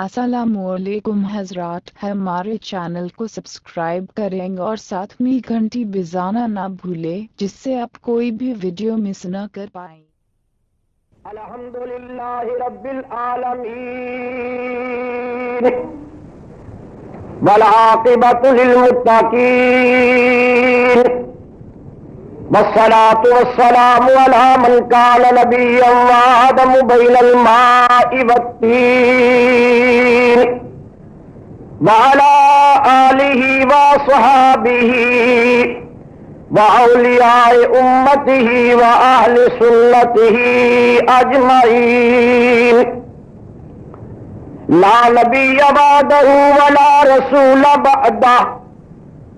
असलकुम हजरात हमारे चैनल को सब्सक्राइब करें और साथ में घंटी बजाना ना भूले, जिससे आप कोई भी वीडियो मिस न कर पाए। अल्हम्दुलिल्लाहि रब्बिल आलमीन वल आकिबतु लिल मुत्तकीन वस्सलातु वस्सलामु अला मन कान नबिय्यन व आदमु बैनल माइ वत्तीन व अला आलिहि व स्वहाबिहि व औलियाए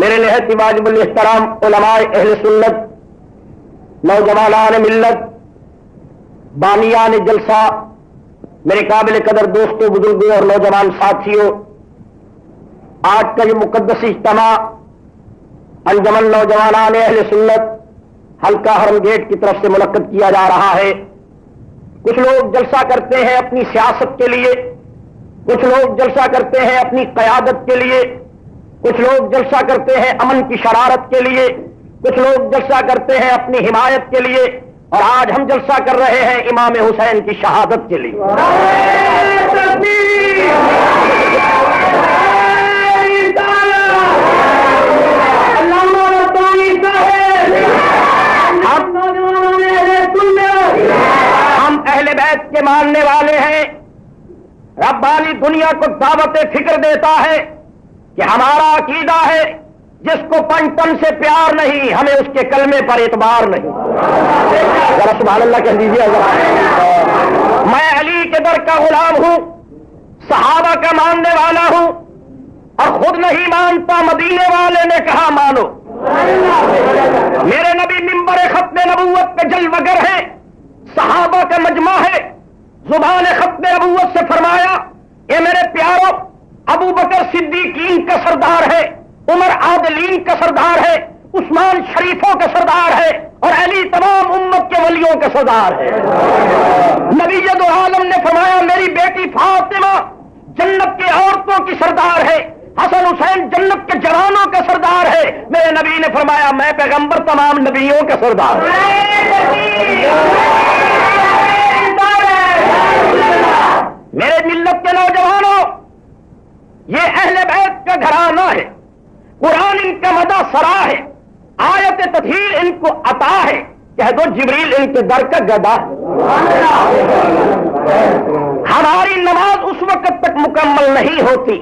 मेरे नहत वाजिबुल इहतराम उलमाए अहल सुन्नत नौजवानान मिल्लत बानियान जलसा मेरे काबिल कदर दोस्तों, बुज़ुर्गों और नौजवान साथियों, आज का ये मुकदस इज्तमा, अंजमन नौजवानान अहल सुन्नत, हल्का हरम गेट की तरफ़ से मुनद किया जा रहा है। कुछ लोग जलसा करते हैं अपनी सियासत के लिए, कुछ लोग जलसा करते हैं अपनी कयादत के लिए, कुछ लोग जलसा करते हैं अमन की शरारत के लिए, कुछ लोग जलसा करते हैं अपनी हिमायत के लिए और आज हम जलसा कर रहे हैं इमाम हुसैन की शहादत के लिए। हम अहले बैत के मानने वाले हैं। रब्बानी दुनिया को दावत फ़िक्र देता है कि हमारा अकीदा है जिसको पंचतन से प्यार नहीं, हमें उसके कलमे पर एतबार नहीं। जरा सुबह अल्लाह कह दीजिए मैं अली के दर का गुलाम हूँ, सहाबा का मानने वाला हूँ, और खुद नहीं मानता मदीने वाले ने कहा, मानो। मेरे नबी मिंबर खत्म नबूवत पे जलवगर है, सहाबा का मजमा है, ज़ुबान खत्म नबूवत से फरमाया ये मेरे प्यारों, अबू बकर सिद्दीकीन का सरदार है उमर आदलीन का सरदार है, उस्मान शरीफों का सरदार है और अली तमाम उम्मत के वलियों का सरदार है। नबी आलम ने फरमाया, मेरी बेटी फातिमा जन्नत के औरतों की सरदार है, हसन हुसैन जन्नत के जवानों का सरदार है। मेरे नबी ने फरमाया, मैं पैगंबर तमाम नबियों का सरदार मेरे मिल्लत के नौजवानों, ये अहले बैत का घराना है। कुरान इनका मदा सरा है। आयत तथीर इनको अता है। कह दो, जिबरील इनके दर का गदा हमारी नमाज़ उस वक्त तक मुकम्मल नहीं होती,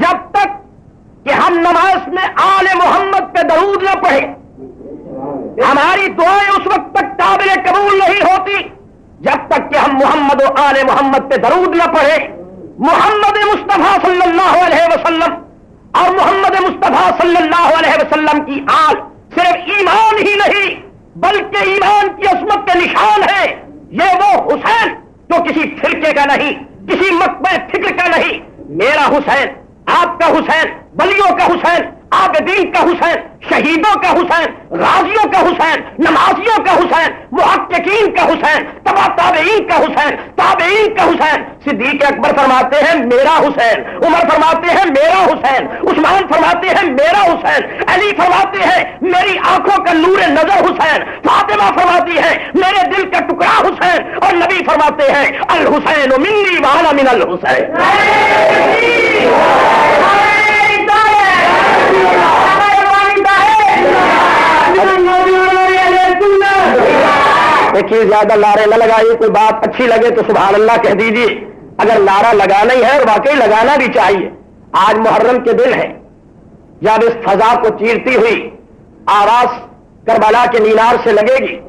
जब तक कि हम नमाज़ में आले मोहम्मद पे दरूद न पढ़े। हमारी दुआएँ उस वक्त तक काबिल कबूल नहीं होती, जब तक कि हम मोहम्मद आले मोहम्मद पे दरूद न पढ़े। मोहम्मद मुस्तफ़ा सल्लल्लाहु अलैहि वसल्लम और मोहम्मद मुस्तफ़ा सल्लल्लाहु अलैहि वसल्लम की आल सिर्फ़ ईमान ही नहीं, बल्कि ईमान की असमत के निशान है। ये वो हुसैन जो किसी फिरके का नहीं, किसी मकबे फ़िक्र का नहीं। मेरा हुसैन, आपका हुसैन, बलियों का हुसैन आबदीन का हुसैन, शहीदों का हुसैन राजियों का हुसैन, नमाजियों का हुसैन मुहक्कीन का हुसैन, तबा ताबेईन का हुसैन, ताबेईन का हुसैन। सिद्दीक अकबर फरमाते हैं, मेरा हुसैन। उमर फरमाते हैं, मेरा हुसैन। उस्मान फरमाते हैं, मेरा हुसैन। अली फरमाते हैं, मेरी आँखों का नूर नज़र हुसैन। फातिमा फरमाती है, मेरे दिल का टुकड़ा हुसैन। और नबी फरमाते हैं अल हुसैन मिन्नी वाला मिन अल हुसैन। देखिए, ज़्यादा लारे न लगाइए, कोई बात अच्छी लगे तो सुबह अल्लाह कह दीजिए। अगर नारा लगाना ही है और वाकई लगाना भी चाहिए। आज मुहर्रम के दिन है। जब इस फजा को चीरती हुई आवाज़ करबला के मीनार से लगेगी,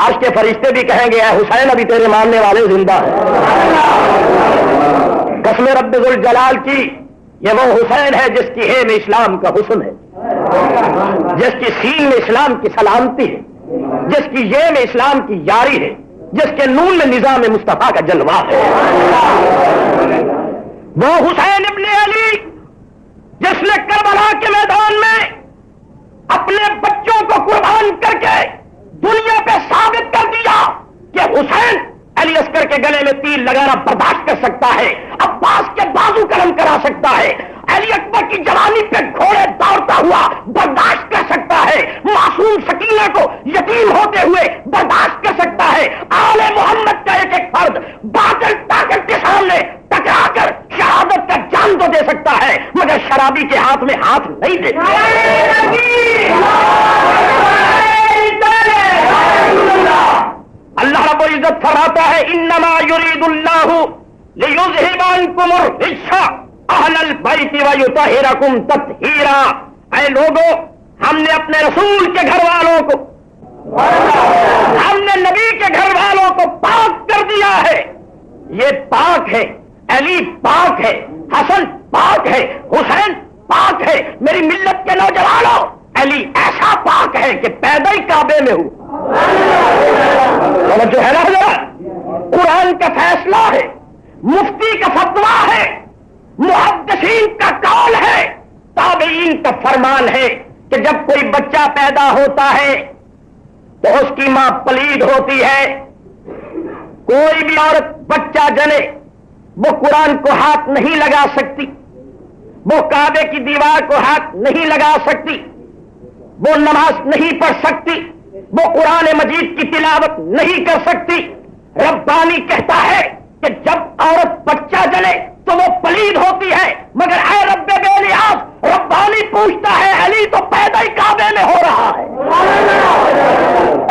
आज के फरिश्ते भी कहेंगे "ऐ हुसैन, अभी तेरे मानने वाले ज़िंदा है। कसम रब्बुल जलाल की, ये वो हुसैन है जिसकी हे में इस्लाम का हुसन है। जिसकी सीन में इस्लाम की सलामती है। जिसकी ये में इस्लाम की यारी है, जिसके नून में निज़ाम मुस्तफ़ा का जलवा है। वो हुसैन इब्ने अली, जिसने करबला के मैदान में अपने बच्चों को कुर्बान करके दुनिया पे साबित कर दिया कि हुसैन अली अस्कर के गले में तीर लगाना बर्दाश्त कर सकता है, अब्बास के बाजू कलम करा सकता है अली अकबर की जवानी पे घोड़े दौड़ता हुआ बर्दाश्त कर सकता है। मासूम सकीना को यकीन होते हुए बर्दाश्त कर सकता है। आले मोहम्मद का एक एक फर्द बादल ताकत के सामने टकरा कर शहादत का जान तो दे सकता है, मगर शराबी के हाथ में हाथ नहीं दे अल्लाह रब्बुल इज़्ज़त फरमाता है, इन्नमा युरीदुल्लाहु लियुज़हिबानकुम रिज्सा अहलल बैति व युतहिरकुम तत्हीरा। ऐ लोगो, हमने अपने रसूल के घर वालों को, हमने नबी के घर वालों को पाक कर दिया है। ये पाक है, अली पाक है, हसन पाक है, हुसैन पाक है। मेरी मिल्लत के नौजवानों, अली ऐसा पाक है कि पैदा ही काबे में हूँ। जो है ना कुरान का फैसला है, मुफ्ती का फतवा है। मुहदसीन का कौल है। ताबेईन का फरमान है कि जब कोई बच्चा पैदा होता है तो उसकी माँ पलीद होती है। कोई भी औरत बच्चा जने, वो कुरान को हाथ नहीं लगा सकती, वो काबे की दीवार को हाथ नहीं लगा सकती, वो नमाज़ नहीं पढ़ सकती, वो कुरान मजीद की तिलावत नहीं कर सकती। रब्बानी कहता है कि जब औरत बच्चा जले तो वो पलीद होती है, मगर ऐ रब्बे बेलियास रब्बानी पूछता है, अली तो पैदा ही काबे में हो रहा है।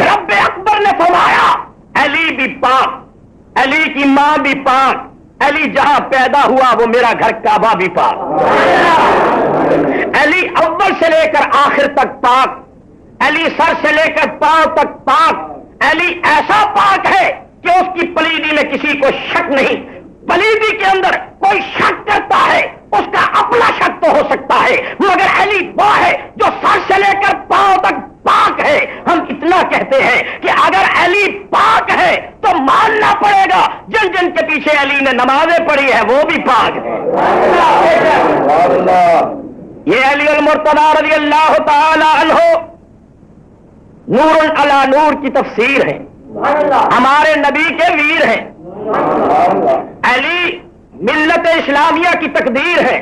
रब्बे अकबर ने फरमाया, अली भी पाक, अली की माँ भी पाक, अली जहाँ पैदा हुआ, वो मेरा घर काबा भी पाक। अली अव्वल से लेकर आखिर तक पाक, अली सर से लेकर पाँव तक पाक, अली ऐसा पाक है कि उसकी पलीदी में किसी को शक नहीं पलीदी के अंदर कोई शक करता है, उसका अपना शक तो हो सकता है, मगर अली वो है, जो सर से लेकर पाँव तक पाक है। हम इतना कहते हैं कि अगर अली पाक है तो मानना पड़ेगा जिन जिन के पीछे अली ने नमाजें पढ़ी है, वो भी पाक है। ये अली मुर्तदा रज़ी अल्लाह तहो नूर अला नूर की तफसीर है। हमारे नबी के वीर हैं। अली मिल्लत इस्लामिया की तकदीर है।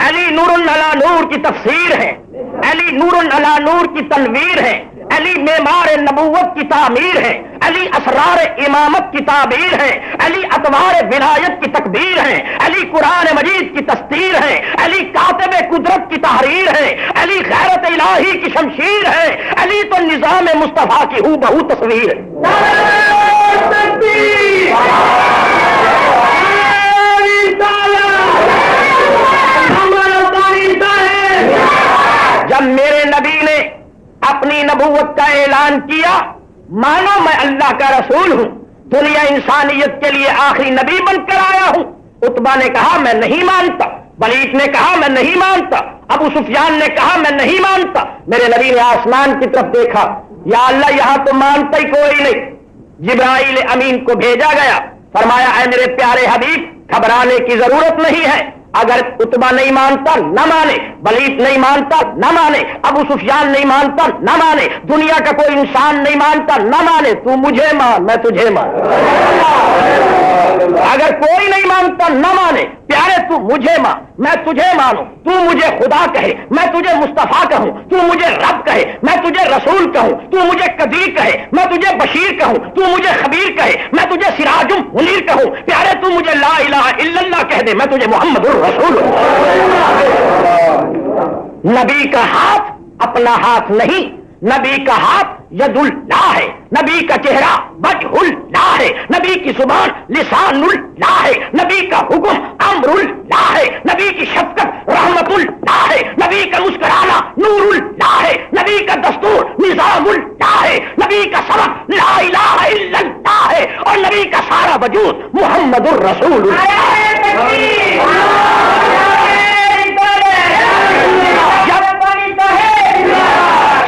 अली नूर अला नूर की तफसीर है। अली नूर अला नूर की तनवीर है। अली मेमार नबूवत की तामीर है। अली असरार इमामत की ताबीर है। अली अतवार विलायत की तकदीर है। अली कुरान मजीद की तस्तीर है। अली कातब कुदरत की तहरीर है। अली गैरत इलाही की शमशीर है। अली तो निज़ाम मुस्तफ़ा की हूँ। बहु तस्वीर जब मेरे नबी ने अपनी नबूवत का ऐलान किया, मानो मैं अल्लाह का रसूल हूँ, दुनिया इंसानियत के लिए आखिरी नबी बनकर आया हूँ। उतबा ने कहा, मैं नहीं मानता। बलीत ने कहा, मैं नहीं मानता। अबू सुफियान ने कहा, मैं नहीं मानता। मेरे नबी ने आसमान की तरफ़ देखा, या अल्लाह, यहाँ तो मानता ही कोई नहीं। जिब्राइल अमीन को भेजा गया। फरमाया है मेरे प्यारे हबीब, घबराने की ज़रूरत नहीं है। अगर उतबा नहीं मानता, न माने। बलीफ नहीं मानता, न माने। अबू सुफियान नहीं मानता, न माने। दुनिया का कोई इंसान नहीं मानता, न माने। तू मुझे मान मैं तुझे मान अगर कोई नहीं मानता, न माने। प्यारे तू मुझे मान मैं तुझे मानू। तू मुझे खुदा कहे मैं तुझे मुस्तफ़ा कहूँ। तू मुझे रब कहे मैं तुझे रसूल कहूँ। तू मुझे कदीर कहे मैं तुझे बशीर कहूँ। तू मुझे खबीर कहे मैं तुझे सिराजुम मुनीर कहूँ। प्यारे तू मुझे ला इलाहा इल्लल्लाह कह दे मैं तुझे मोहम्मद रसूल नबी का हाथ अपना हाथ नहीं नबी का हाथ यदुल्ला है, नबी का चेहरा बजहुल्ला है, नबी की ज़ुबान लिसानुल्ला है, नबी का हुक्म अमरुल्ला है, नबी की शफकत रहमतुल्ला है, नबी का मुस्कुराना नूरुल्ला है, नबी का दस्तूर निजामुल्ला है, नबी का सबक ला इलाहा इल्लल्लाह है और नबी का सारा वजूद मोहम्मदुर रसूल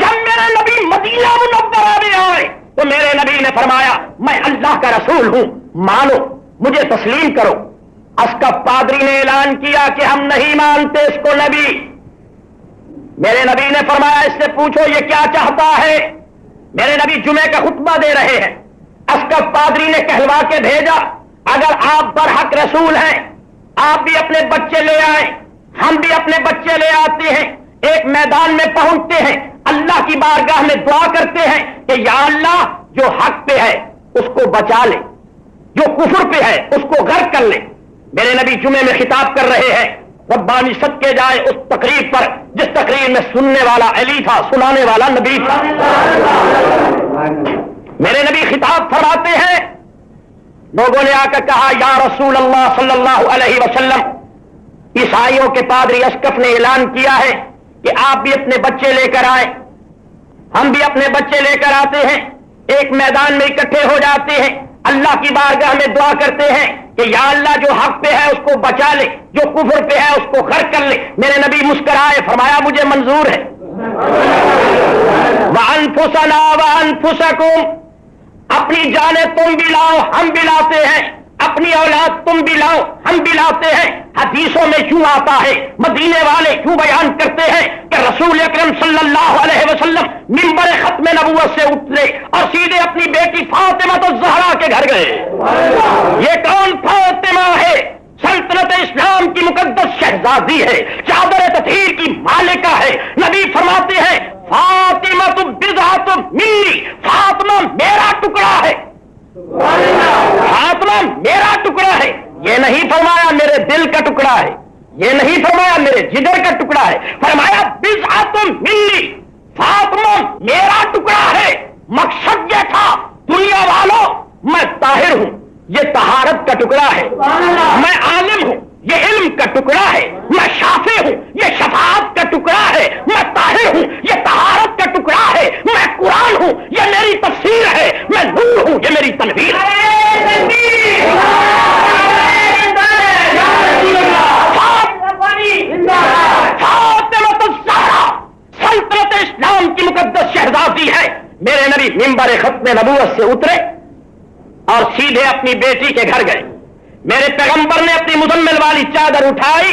जब मेरे नबी मदीना मुनव्वरा में आए तो मेरे नबी ने फरमाया, मैं अल्लाह का रसूल हूँ, मानो, मुझे तस्लीम करो। अस्कफ पादरी ने ऐलान किया कि हम नहीं मानते इसको नबी। मेरे नबी ने फरमाया, इससे पूछो, ये क्या चाहता है? मेरे नबी जुमे का खुतबा दे रहे हैं। अस्कफ पादरी ने कहलवा के भेजा, अगर आप बरहक रसूल हैं, आप भी अपने बच्चे ले आए, हम भी अपने बच्चे ले आते हैं, एक मैदान में पहुँचते हैं, अल्लाह की बारगाह में दुआ करते हैं कि या अल्लाह जो हक पे है, उसको बचा ले। जो कुफर पे है, उसको गर्क कर ले। मेरे नबी जुमे में खिताब कर रहे हैं, रब्बानी सदके जाए उस तकरीब पर, जिस तकरीब में सुनने वाला अली था, सुनाने वाला नबी था। मेरे नबी खिताब फरमाते हैं, लोगों ने आकर कहा, या रसूल अल्लाह सल्लल्लाहु अलैहि वसल्लम, ईसाइयों के पादरी अशकफ ने ऐलान किया है कि आप भी अपने बच्चे लेकर आए हम भी अपने बच्चे लेकर आते हैं, एक मैदान में इकट्ठे हो जाते हैं। अल्लाह की बारगाह में दुआ करते हैं कि या अल्लाह जो हक पे है उसको बचा ले, जो कुफर पे है उसको खर्च कर ले। मेरे नबी मुस्कराए, फरमाया, मुझे मंजूर है। वन फुसना वन फुसकुम अपनी जाने तुम भी लाओ, हम भी लाते हैं। अपनी औलाद तुम भी लाओ, हम भी लाते हैं। हदीसों में क्यों आता है? मदीने वाले क्यों बयान करते हैं कि रसूल अकरम सल्लल्लाहु अलैहि वसल्लम मिंबर खत्म नबूवत से उतरे और सीधे अपनी बेटी फातिमा तो जहरा के घर गए। ये कौन फातिमा है? सल्तनत इस्लाम की मुकद्दस शहजादी है, चादर तथीर की मालिका है। नबी फरमाते हैं, फातिमा तुम बिजा तुम मिन्नी फातिमा मेरा टुकड़ा है। फातिमा मेरा टुकड़ा है। ये नहीं फरमाया मेरे दिल का टुकड़ा है। ये नहीं फरमाया मेरे जिगर का टुकड़ा है। फरमाया बिजा तुम मिन्नी फातिमा मेरा टुकड़ा है। मकसद यह था दुनिया वालों मैं ताहिर हूँ। ये तहारत का टुकड़ा है। मैं आलिम हूँ। ये इल्म का टुकड़ा है। मैं शाफे हूँ। ये शफात का टुकड़ा है। मैं ताहिर हूँ। ये तहारत टुकड़ा है, मैं कुरान हूँ, ये मेरी तफसीर है, मैं नूर हूँ, ये मेरी तनवीर। सल्तनत इस्लाम की मुकदस शहजादी है। मेरे नबी मिंबर खत्म नबूवत से उतरे और सीधे अपनी बेटी के घर गए। मेरे पैगंबर ने अपनी मुजम्मिल वाली चादर उठाई।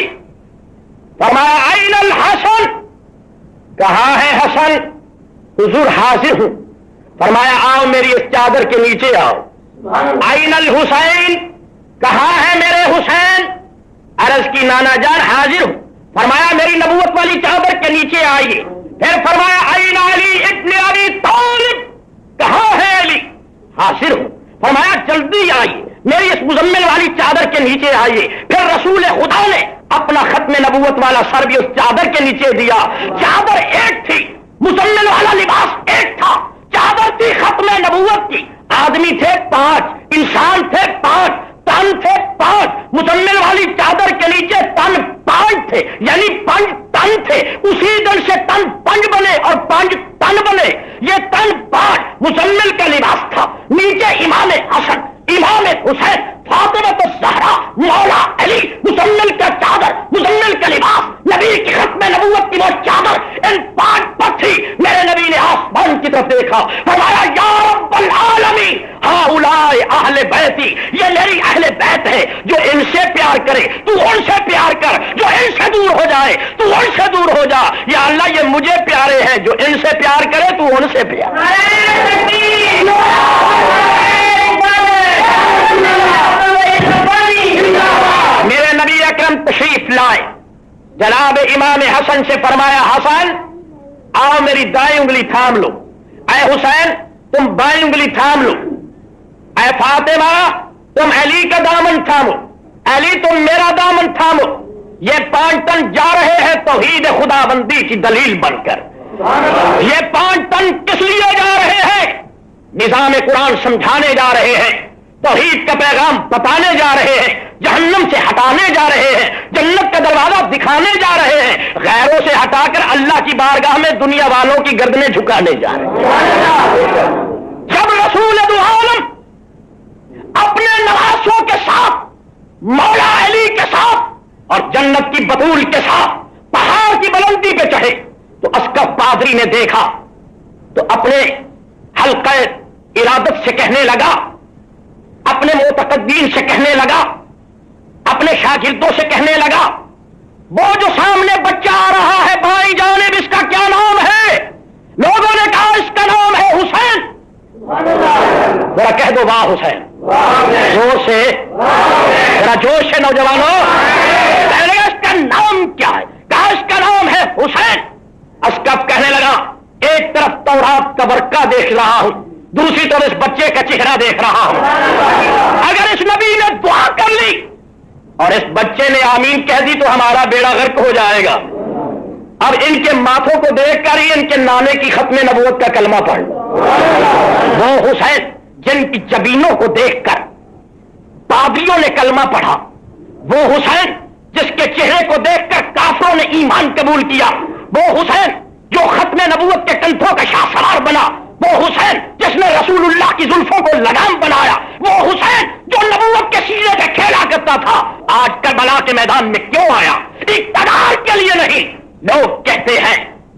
फरमाया आइनल हसन? कहा है, हसन हुजूर हाजिर हूँ। फरमाया आओ मेरी इस चादर के नीचे आओ। आइनल हुसैन कहा है मेरे हुसैन? अरज की नाना जान हाजिर हूँ। फरमाया मेरी नबूवत वाली चादर के नीचे आइए। फिर फरमाया आइन अली इतने अली तालिब कहा है अली? हाजिर हूँ। फरमाया जल्दी आइए। मेरी इस मुजम्मिल वाली चादर के नीचे आइए। फिर रसूल खुदा ने अपना खत्म नबूवत वाला सर भी उस चादर के नीचे दिया। चादर एक थी। मुजम्मिल वाला लिबास एक था। चादर थी खत्म नबूवत की। आदमी थे पाँच, इंसान थे पाँच, तन थे पाँच। मुजम्मिल वाली चादर के नीचे तन पाँच थे, यानी पंच तन थे। उसी दिन से तन पंच बने और पंच तन बने। ये तन पाँच मुजम्मिल का लिबास था। नीचे इमाम हसन इमाम हुसैन फातिमा तो सहरा मौला अली मुजम्मिल का चादर मुजम्मिल का लिबास नबी की खत्म नबूवत की वो चादर इन पाँच थी मेरे नबी ने आसमान की तरफ़ देखा। फरमाया या रब्बल आलमीन हाउलाए अहले बैती ये मेरी अहले बैत है जो इनसे प्यार करे। तू उनसे प्यार कर जो इनसे दूर हो जाए। तू उनसे दूर हो जा। या अल्लाह ये मुझे प्यारे हैं जो इनसे प्यार करे तू उनसे प्यार। मेरे नबी अकरम तशरीफ़ लाए। जनाब इमाम हसन से फरमाया हसन आओ मेरी दाई उंगली थाम लो। अय हुसैन तुम बाई उंगली थाम लो। अय फातिमा तुम अली का दामन थामो। अली तुम मेरा दामन थामो। ये पाँच तन जा रहे हैं तोहीद खुदाबंदी की दलील बनकर। ये पाँच तन किस लिए जा रहे हैं? निज़ाम कुरान समझाने जा रहे हैं तोहीद का पैगाम बताने जा रहे हैं। जहन्नम से हटाने जा रहे हैं, जन्नत का दरवाज़ा दिखाने जा रहे हैं, गैरों से हटाकर अल्लाह की बारगाह में दुनिया वालों की गर्दनें झुकाने जा रहे हैं। जब रसूल आलम अपने नवासों के साथ, मौला अली के साथ और जन्नत की बतूल के साथ, पहाड़ की बुलंदी पे चढ़े। तो अस्कफ पादरी ने देखा तो अपने हल्का इरादत से कहने लगा, अपने मोतकदीन से कहने लगा अपने शागिर्दों से कहने लगा, वो जो सामने बच्चा आ रहा है, भाई जाने इसका क्या नाम है? लोगों ने कहा, इसका नाम है हुसैन। जरा कह दो, वाह हुसैन। ज़ोर से। जरा ज़ोर से, नौजवानों। लगा, इसका नाम क्या है? कहा, इसका नाम है हुसैन। अस्कफ कहने लगा, एक तरफ़ तौरात का वर्का देख रहा हूँ, दूसरी तरफ़ इस बच्चे का चेहरा देख रहा हूँ। अगर इस नबी ने दुआ कर ली और इस बच्चे ने आमीन कह दी तो हमारा बेड़ा गर्क हो जाएगा। अब इनके माथों को देखकर ही इनके नाने की खत्म नबूत का कलमा पढ़ वो हुसैन, जिनकी जबीनों को देखकर पादियों ने कलमा पढ़ा, वो हुसैन, जिसके चेहरे को देखकर काफरों ने ईमान कबूल किया, वो हुसैन, जो खत्म नबूत के कंठों का शाहसवार बना वो हुसैन जिसने रसूलुल्लाह की जुल्फों को लगाम बनाया, वो हुसैन जो नबूवत के सीने पे खेला करता था, आज करबला के मैदान में क्यों आया? इकतदार के लिए नहीं, लोग कहते हैं,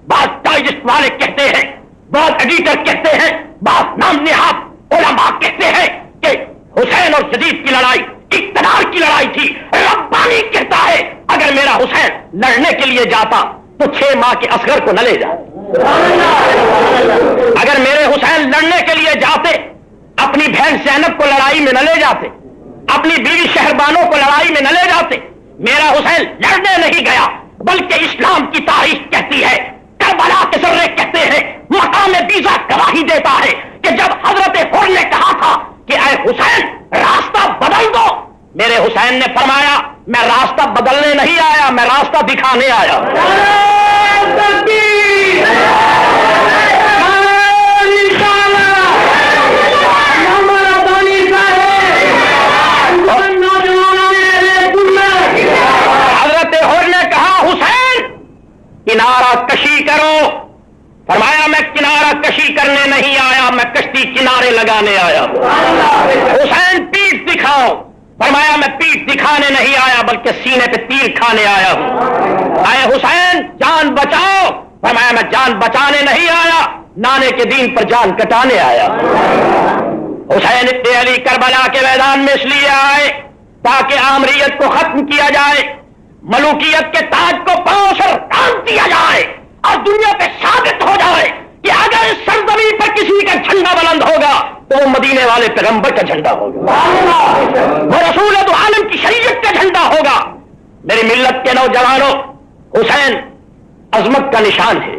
बात डाइजेस्ट वाले कहते हैं, बात एडिटर कहते हैं, बात नाम निहात उलमा कहते हैं कि हुसैन और जदीद की लड़ाई, इकतदार की लड़ाई थी, रब्बानी कहता है, अगर मेरा हुसैन लड़ने के लिए जाता तो छह माह के असगर को न ले जाए हुसैन लड़ने के लिए जाते, अपनी बहन सैनब को लड़ाई में न ले जाते, अपनी बीवी शहरबानों को लड़ाई में न ले जाते। मेरा हुसैन लड़ने नहीं गया, बल्कि इस्लाम की तारीख कहती है। करबला के सर्रे कहते हैं, मकाम बीजा गवाही देता है कि जब हज़रत हुर ने कहा था कि अरे हुसैन, रास्ता बदल दो। मेरे हुसैन ने फरमाया, मैं रास्ता बदलने नहीं आया, मैं रास्ता दिखाने आया हज़रत हुर ने कहा हुसैन किनारा कशी करो। फरमाया, मैं किनारा कशी करने नहीं आया, मैं कश्ती किनारे लगाने आया हुसैन पीठ दिखाओ। फरमाया, मैं पीठ दिखाने नहीं आया, बल्कि सीने पे तीर खाने आया हूँ। आए हुसैन, जान बचाओ। फरमाया, मैं जान बचाने नहीं आया, नाने के दीन पर जान कटाने आया हुसैन अली करबला के मैदान में इसलिए आए, ताकि आमरीयत को खत्म किया जाए। मलूकियत के ताज को पाँव से कान दिया जाए और दुनिया पे साबित हो जाए कि अगर इस सरजमी पर किसी का झंडा बुलंद होगा तो मदीने वाले पैगंबर का झंडा होगा। वो रसूल तो आलम की शरीयत का झंडा होगा। मेरी मिल्लत के नौजवानों, हुसैन, अजमत का निशान है।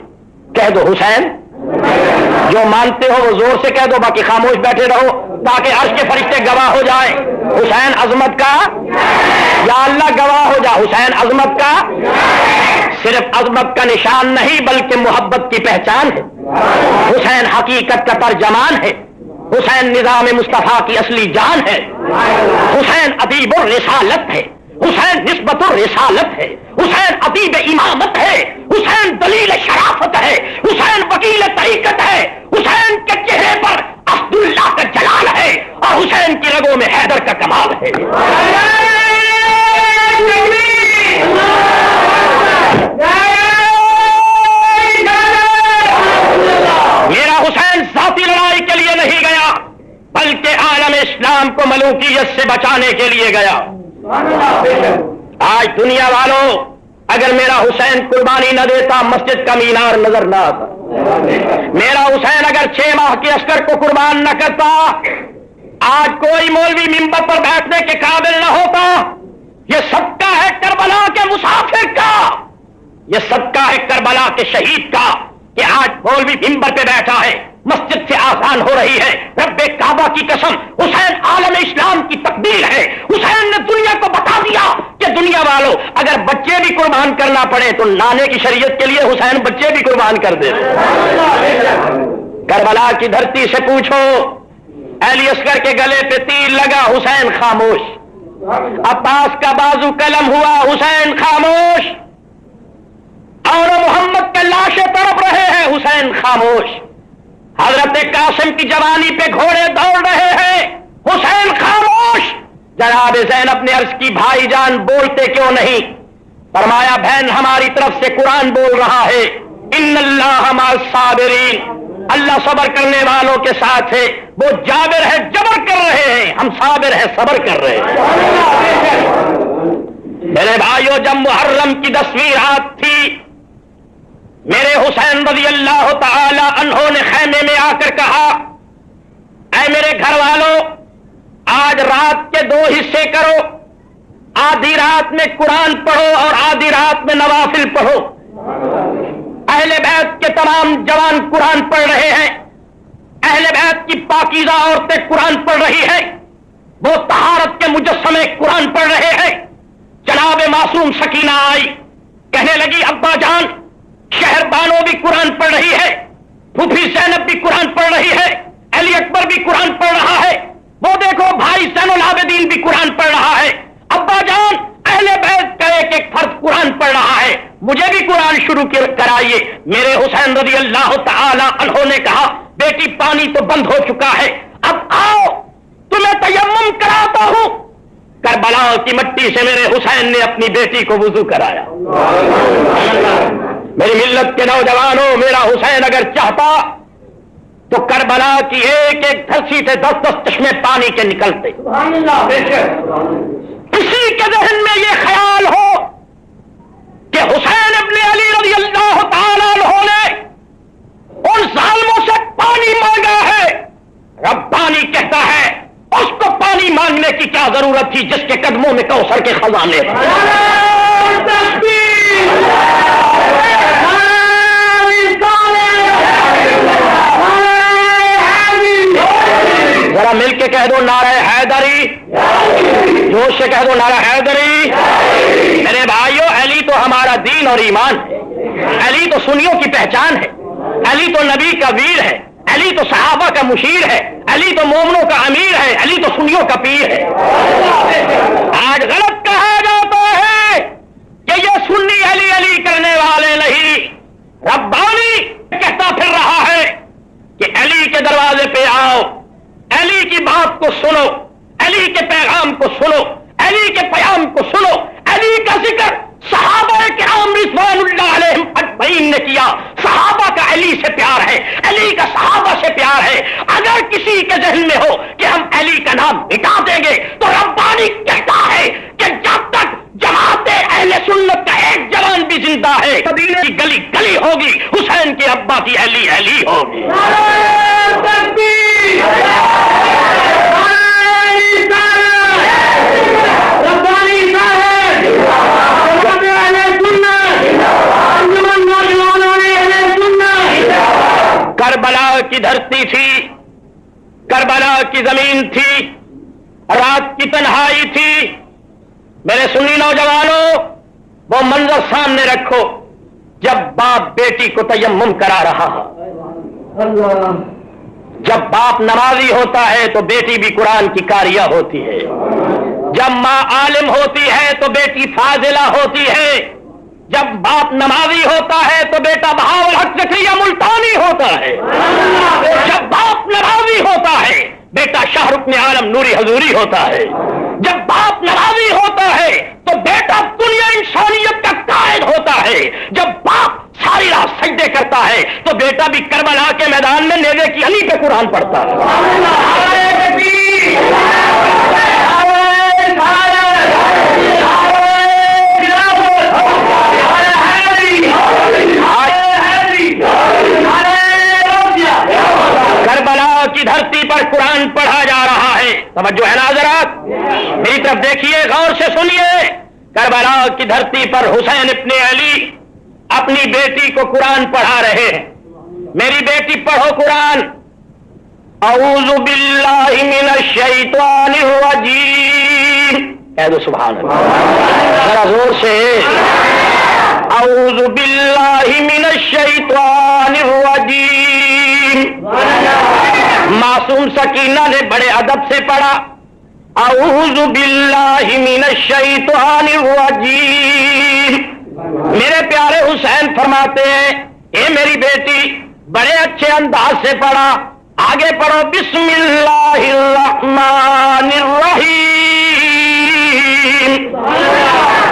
कह दो हुसैन, जो मानते हो वो ज़ोर से कह दो, बाकी खामोश बैठे रहो, ताकि अर्श के फरिश्ते गवाह हो जाए। हुसैन, अजमत का या अल्लाह गवाह हो जा। हुसैन अजमत का सिर्फ़ अजमत का निशान नहीं, बल्कि मोहब्बत की पहचान है। हुसैन हकीकत का तर्जमान है। हुसैन निज़ाम मुस्तफ़ा की असली जान है। हुसैन अदीब रिसालत है। हुसैन निस्बत रिसालत है। हुसैन अदीब इमामत है। हुसैन दलील शराफत है। हुसैन वकील तरीकत है। हुसैन के चेहरे पर अब्दुल्ला का जलाल है। और हुसैन की रगों में हैदर का कमाल है। मेरा हुसैन लड़ाई के लिए नहीं गया, बल्कि आलम इस्लाम को मलूकियत से बचाने के लिए गया। आज दुनिया वालों, अगर मेरा हुसैन कुर्बानी न देता, मस्जिद का मीनार नज़र न आता। मेरा हुसैन अगर छह माह के अस्कर को कुर्बान न करता, आज कोई मौलवी मिंबर पर बैठने के काबिल न होता ये सबका है करबला के मुसाफिर का। ये सबका है करबला के शहीद का कि आज मौलवी मिंबर पे बैठा है, मस्जिद से आसान हो रही है। रब्बे काबा की कसम, हुसैन आलम इस्लाम की तकदीर है। हुसैन ने दुनिया को बता दिया कि दुनिया वालों, अगर बच्चे भी कुर्बान करना पड़े तो नाने की शरीयत के लिए हुसैन बच्चे भी कुर्बान कर दे। करबला की धरती से पूछो, अली असगर के गले पे तीर लगा, हुसैन खामोश। अब्बास का बाजू कलम हुआ, हुसैन खामोश। और मोहम्मद के लाशें तड़प रहे हैं, हुसैन खामोश। हज़रत कासिम की जवानी पे घोड़े दौड़ रहे हैं, हुसैन खामोश। जनाब जैन अपने अर्ज़ की भाईजान बोलते क्यों नहीं? फरमाया, बहन, हमारी तरफ़ से कुरान बोल रहा है इन अल्लाह अल्लाह सबर करने वालों के साथ है। वो जाबिर है, जबर कर रहे हैं। हम साबिर है, सबर कर रहे हैं। मेरे भाइयों, जब मुहर्रम की दसवीं रात थी, मेरे हुसैन रज़ी अल्लाह तहों ने खैमे में आकर कहा, ऐ मेरे घर वालों आज रात के दो हिस्से करो। आधी रात में कुरान पढ़ो और आधी रात में नवाफिल पढ़ो। अहले बैत के तमाम जवान कुरान पढ़ रहे हैं। अहले बैत की पाकिजा औरतें कुरान पढ़ रही है। वो तहारत के मुजस्मे कुरान पढ़ रहे हैं। जनाब मासूम सकीना आई। कहने लगी, अब्बा जान शहर बानो भी कुरान पढ़ रही है। फूफी सैनब भी कुरान पढ़ रही है। अली अकबर भी कुरान पढ़ रहा है। वो देखो, भाई सैनुल आबदीन भी कुरान पढ़ रहा है। अब्बा जान अहले बैत का एक एक फर्द कुरान पढ़ रहा है। मुझे भी कुरान शुरू कराइए। मेरे हुसैन रज़ी अल्लाह तहों ने कहा बेटी पानी तो बंद हो चुका है। अब आओ तुम्हें तयम कराता हूँ। करबला की मट्टी से मेरे हुसैन ने अपनी बेटी को वज़ू कराया। मेरी मिल्लत के नौजवानों मेरा हुसैन अगर चाहता तो करबला की एक एक धरसी से दस दस चश्मे पानी के निकलते। किसी के जहन में यह ख्याल हो कि हुसैन अपने अली रज़ी अल्लाह ने उन सालमों से पानी मांगा है। रब्बानी कहता है, उसको पानी मांगने की क्या ज़रूरत थी जिसके कदमों में कौशल के खजाने जरा मिलके कह दो नारा हैदरी। जोश से कह दो नारा हैदरी। मेरे भाइयों, अली तो हमारा दीन और ईमान है। अली तो सुनियों की पहचान है। अली तो नबी का वीर है। अली तो सहाबा का मुशीर है। अली तो मोमनों का अमीर है। अली तो सुनियों का पीर है। आज गलत कहा जाता है कि ये सुन्नी अली अली करने वाले नहीं। रब्बानी कहता फिर रहा है कि अली के दरवाजे पे आओ। अली की बात को सुनो, अली के पैगाम को सुनो, अली के प्याम को सुनो, अली का ज़िक्र सहाबा के आम रिजवान ने किया। सहाबा का अली से प्यार है, अली का सहाबा से प्यार है। अगर किसी के जहन में हो कि हम अली का नाम मिटा देंगे तो रब्बानी कहता है कि जमाते अहले सुन्नत का एक जवान भी ज़िंदा है। कबीले की गली गली होगी, हुसैन के अब्बा की अली अली होगी। करबला की धरती थी, करबला की ज़मीन थी, रात की तन्हाई थी मेरे सुनी नौजवानों, वो मंजर सामने रखो, जब बाप बेटी को तयम करा रहा जब बाप नमाजी होता है तो बेटी भी कुरान की कारिया होती है। जब माँ आलिम होती है तो बेटी फाजिला होती है। जब बाप नमाजी होता है तो बेटा बहावल हक जक्रिया मुल्तानी होता है। जब बाप नमाजी होता है, बेटा शाहरुख में आलम नूरी हजूरी होता है। जब बाप नाराजी होता है तो बेटा दुनिया इंसानियत का कायद होता है। जब बाप सारी रात सजदे करता है तो बेटा भी करबला के मैदान में नेवे की अली पे कुरान पढ़ता है। पर कुरान पढ़ा जा रहा है। समझो है ना हजरात? मेरी तरफ़ देखिए, गौर से सुनिए। करबला की धरती पर हुसैन इतने अली अपनी बेटी को कुरान पढ़ा रहे हैं। मेरी बेटी, पढ़ो कुरान। अऊजु कह दो सुबह जरा ज़ोर से। अऊजु मासूम सकीना ने बड़े अदब से पढ़ा शैतानिर रजीम। मेरे प्यारे हुसैन फरमाते हैं ये मेरी बेटी, बड़े अच्छे अंदाज से पढ़ा, आगे पढ़ो बिस्मिल्लाहिर्रहमानिर्रहीम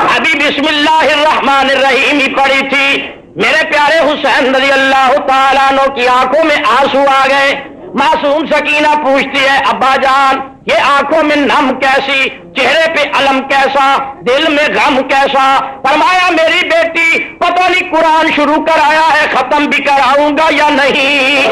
अभी बिस्मिल्लाहिर्रहमानिर्रहीम ही पढ़ी थी। मेरे प्यारे हुसैन रज़ी अल्लाह तआला की आँखों में आँसू आ गए। मासूम सकीना पूछती है, अब्बा जान, ये आँखों में नम कैसी, चेहरे पे अलम कैसा, दिल में गम कैसा? फरमाया, मेरी बेटी, पता नहीं कुरान शुरू कराया है, खत्म भी कराऊँगा या नहीं?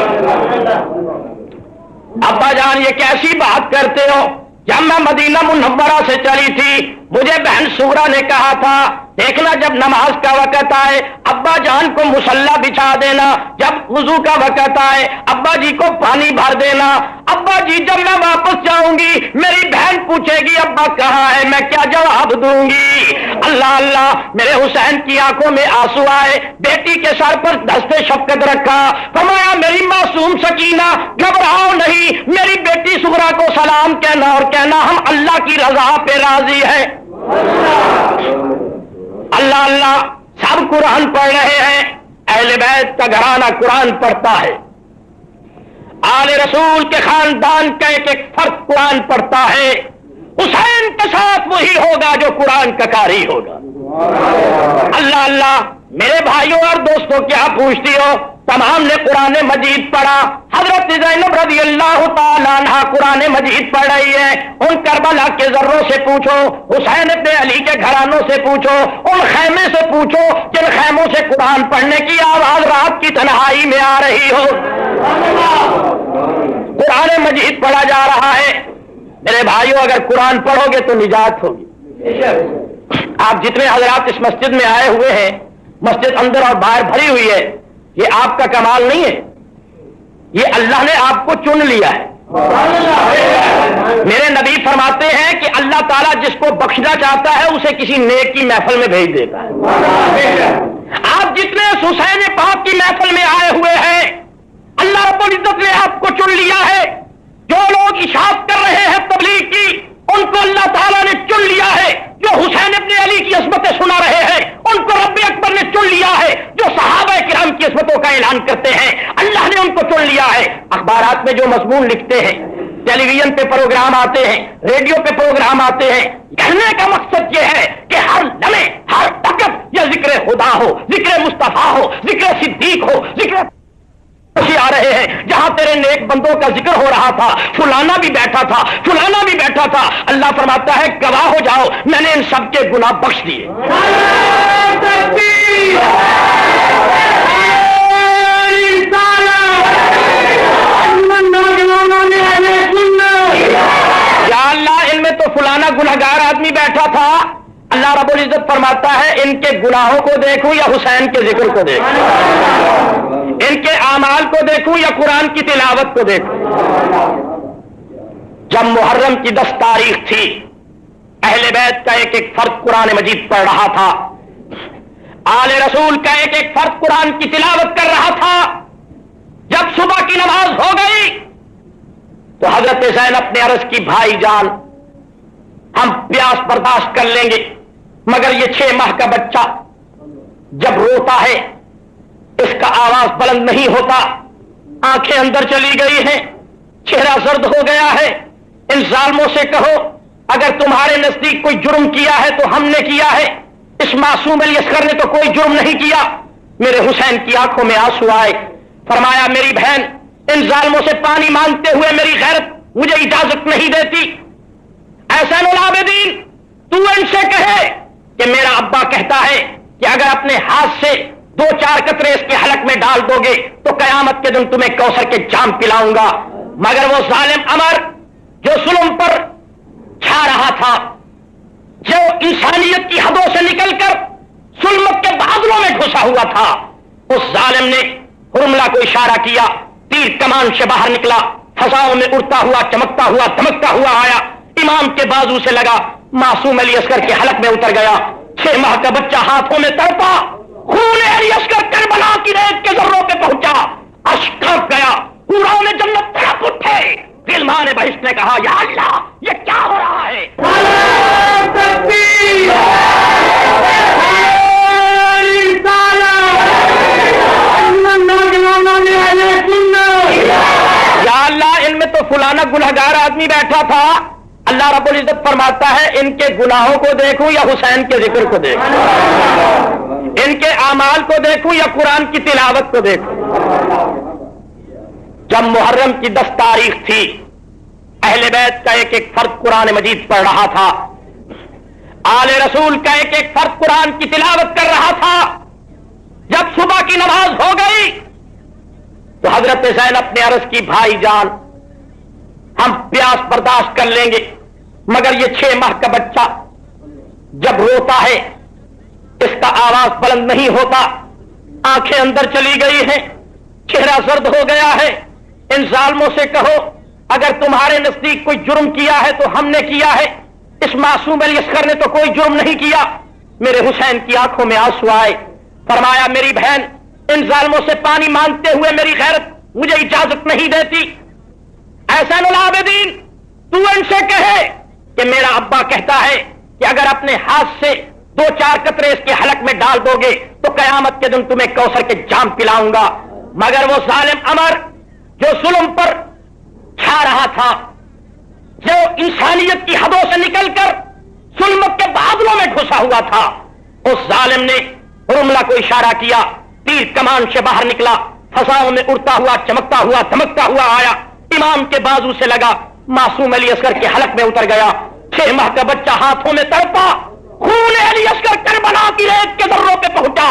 अब्बा जान, ये कैसी बात करते हो? जब मैं मदीना मुनव्वरा से चली थी मुझे बहन सूरा ने कहा था देखना जब नमाज़ का वक़्त आए, अब्बा जान को मुसल्ला बिछा देना, जब वज़ू का वक़्त आए, अब्बा जी को पानी भर देना। अब्बा जी, जब मैं वापस जाऊँगी, मेरी बहन पूछेगी, अब्बा कहाँ है, मैं क्या जवाब दूँगी? अल्लाह अल्लाह, मेरे हुसैन की आँखों में आँसू आए, बेटी के सर पर दस्ते शफकत रखा। फरमाया, मेरी मासूम सकीना, घबराओ नहीं, मेरी बेटी सुगरा को सलाम कहना और कहना, हम अल्लाह की रजा पे राज़ी है। अल्लाह अल्लाह, सब कुरान पढ़ रहे हैं। अहले बैत का घराना कुरान पढ़ता है। आले रसूल के खानदान का एक एक फ़र्क कुरान पढ़ता है। हुसैन के साथ वही होगा जो कुरान का कारी होगा। अल्लाह अल्लाह, मेरे भाइयों और दोस्तों, क्या पूछती हो? तमाम ने कुरान मजीद पढ़ा। हज़रत जैनब रज़ी अल्लाह तहा कुरान मजीद पढ़ रही है। उन करबला के जर्रों से पूछो, हुसैन अपने अली के घरानों से पूछो, उन खैमे से पूछो, जिन खैमों से कुरान पढ़ने की आवाज़ रात की तनहाई में आ रही हो। कुरान मजीद पढ़ा जा रहा है। मेरे भाइयों, अगर कुरान पढ़ोगे तो निजात होगी। आप जितने हजरात इस मस्जिद में आए हुए हैं, मस्जिद अंदर और बाहर भरी हुई है ये आपका कमाल नहीं है। ये अल्लाह ने आपको चुन लिया है। मेरे नबी फरमाते हैं कि अल्लाह ताला जिसको बख्शना चाहता है, उसे किसी नेक की महफल में भेज देता है। आप जितने हुसैन पाक की महफल में आए हुए हैं, अल्लाह रब्बुल इज़्ज़त ने आपको चुन लिया है। जो लोग इशात कर रहे हैं तबलीग की, उनको अल्लाह ताला ने चुन लिया है। जो हुसैन अपने अली की असमतें सुना रहे हैं, उनको रब्बे अकबर ने चुन लिया है, जो सहाबा किराम की असमतों का ऐलान करते हैं, अल्लाह ने उनको चुन लिया है। अखबार में जो मजमून लिखते हैं, टेलीविज़न पे प्रोग्राम आते हैं, रेडियो पे प्रोग्राम आते हैं, कहने का मकसद यह है कि हर लमे हर वक्त यह ज़िक्र खुदा हो, ज़िक्र मुस्तफ़ा हो, ज़िक्र सिद्दीक हो, ज़िक्र आ रहे हैं, जहाँ तेरे नेक बंदों का ज़िक्र हो रहा था। फुलाना भी बैठा था, फुलाना भी बैठा था। अल्लाह फरमाता है, गवाह हो जाओ, मैंने इन सबके गुना बख्श दिए। अल्लाह, इनमें तो फुलाना गुनागार आदमी बैठा था। अल्लाह रबुल इज़्ज़त फरमाता है, इनके गुनाहों को देखूँ या हुसैन के ज़िक्र को देखूँ? इनके आमाल को देखूँ या कुरान की तिलावत को देखूँ? जब मुहर्रम की दस तारीख थी, अहले बैत का एक एक फर्द कुरान मजीद पढ़ रहा था। आले रसूल का एक एक फर्द कुरान की तिलावत कर रहा था। जब सुबह की नमाज़ हो गई तो हज़रत जैन अपने अरज की भाई जान, हम प्यास बर्दाश्त कर लेंगे, मगर ये छह माह का बच्चा जब रोता है इसका आवाज़ बुलंद नहीं होता। आँखें अंदर चली गई हैं, चेहरा जर्द हो गया है। इन जालमों से कहो, अगर तुम्हारे नज़दीक कोई जुर्म किया है तो हमने किया है। इस मासूम अली असगर ने तो कोई जुर्म नहीं किया। मेरे हुसैन की आँखों में आँसू आए। फरमाया, मेरी बहन, इन जालमों से पानी मांगते हुए मेरी गैरत मुझे इजाज़त नहीं देती। ऐसा नलाबेदीन तू इनसे कहे कि मेरा अब्बा कहता है कि अगर अपने हाथ से दो चार कतरे इसके हलक में डाल दोगे तो कयामत के दिन तुम्हें कौशर के जाम पिलाऊँगा। मगर वो जालिम अमर, जो सुलम पर छा रहा था, जो इंसानियत की हदों से निकलकर सुलमत के बादलों में घुसा हुआ था, उस जालिम ने हुरमला को इशारा किया, तीर कमान से बाहर निकला, फसाओं में उड़ता हुआ, चमकता हुआ, धमकता हुआ आया, इमाम के बाजू से लगा, मासूम अली असकर के हलक में उतर गया, छह माह का बच्चा हाथों में तड़पा खून अली असकर करबला की रेत के जर्रों पे पहुँचा अशकफ गया पूरा ने जन्नत तड़प उठे फिल्मा ने बहिष्ठ ने कहा या अल्लाह ये क्या हो रहा है या अल्लाह इनमें तो फुलाना गुनहगार आदमी बैठा था अल्लाह रब्बुल इज़्ज़त फरमाता है इनके गुनाहों को देखूँ या हुसैन के ज़िक्र को देखूँ? इनके अमाल को देखूँ या कुरान की तिलावत को देखूँ? जब मुहर्रम की दस तारीख थी, अहले बैत का एक एक फर्द कुरान मजीद पढ़ रहा था। आले रसूल का एक एक फर्द कुरान की तिलावत कर रहा था। जब सुबह की नमाज़ हो गई तो हज़रत जैनब अपने अर्ज़ की भाई जान, हम प्यास बर्दाश्त कर लेंगे। मगर ये छह माह का बच्चा जब रोता है, इसका आवाज़ बुलंद नहीं होता। आँखें अंदर चली गई हैं, चेहरा सर्द हो गया है। इन जालमों से कहो, अगर तुम्हारे नज़दीक कोई जुर्म किया है तो हमने किया है। इस मासूम अली ने तो कोई जुर्म नहीं किया। मेरे हुसैन की आँखों में आँसू आए। फरमाया, मेरी बहन, इन जालमों से पानी मांगते हुए मेरी गैरत मुझे इजाज़त नहीं देती। ऐसा आबेदीन, तू इनसे कहे कि मेरा अब्बा कहता है कि अगर अपने हाथ से दो चार कतरे इसके हलक में डाल दोगे तो कयामत के दिन तुम्हें कौसर के जाम पिलाऊँगा। मगर वो सालिम अमर, जो जुल्म पर छा रहा था, जो इंसानियत की हदों से निकलकर जुल्मत के बादलों में घुसा हुआ था, उस जालिम ने रुमला को इशारा किया तीर कमान से बाहर निकला, फसाओं में उड़ता हुआ, चमकता हुआ, धमकता हुआ आया, इमाम के बाजू से लगा, मासूम अली असगर के हलक में उतर गया। छह माह का बच्चा हाथों में तड़पा, खून असगर करबला की रेत के दर्रों पे पहुँचा।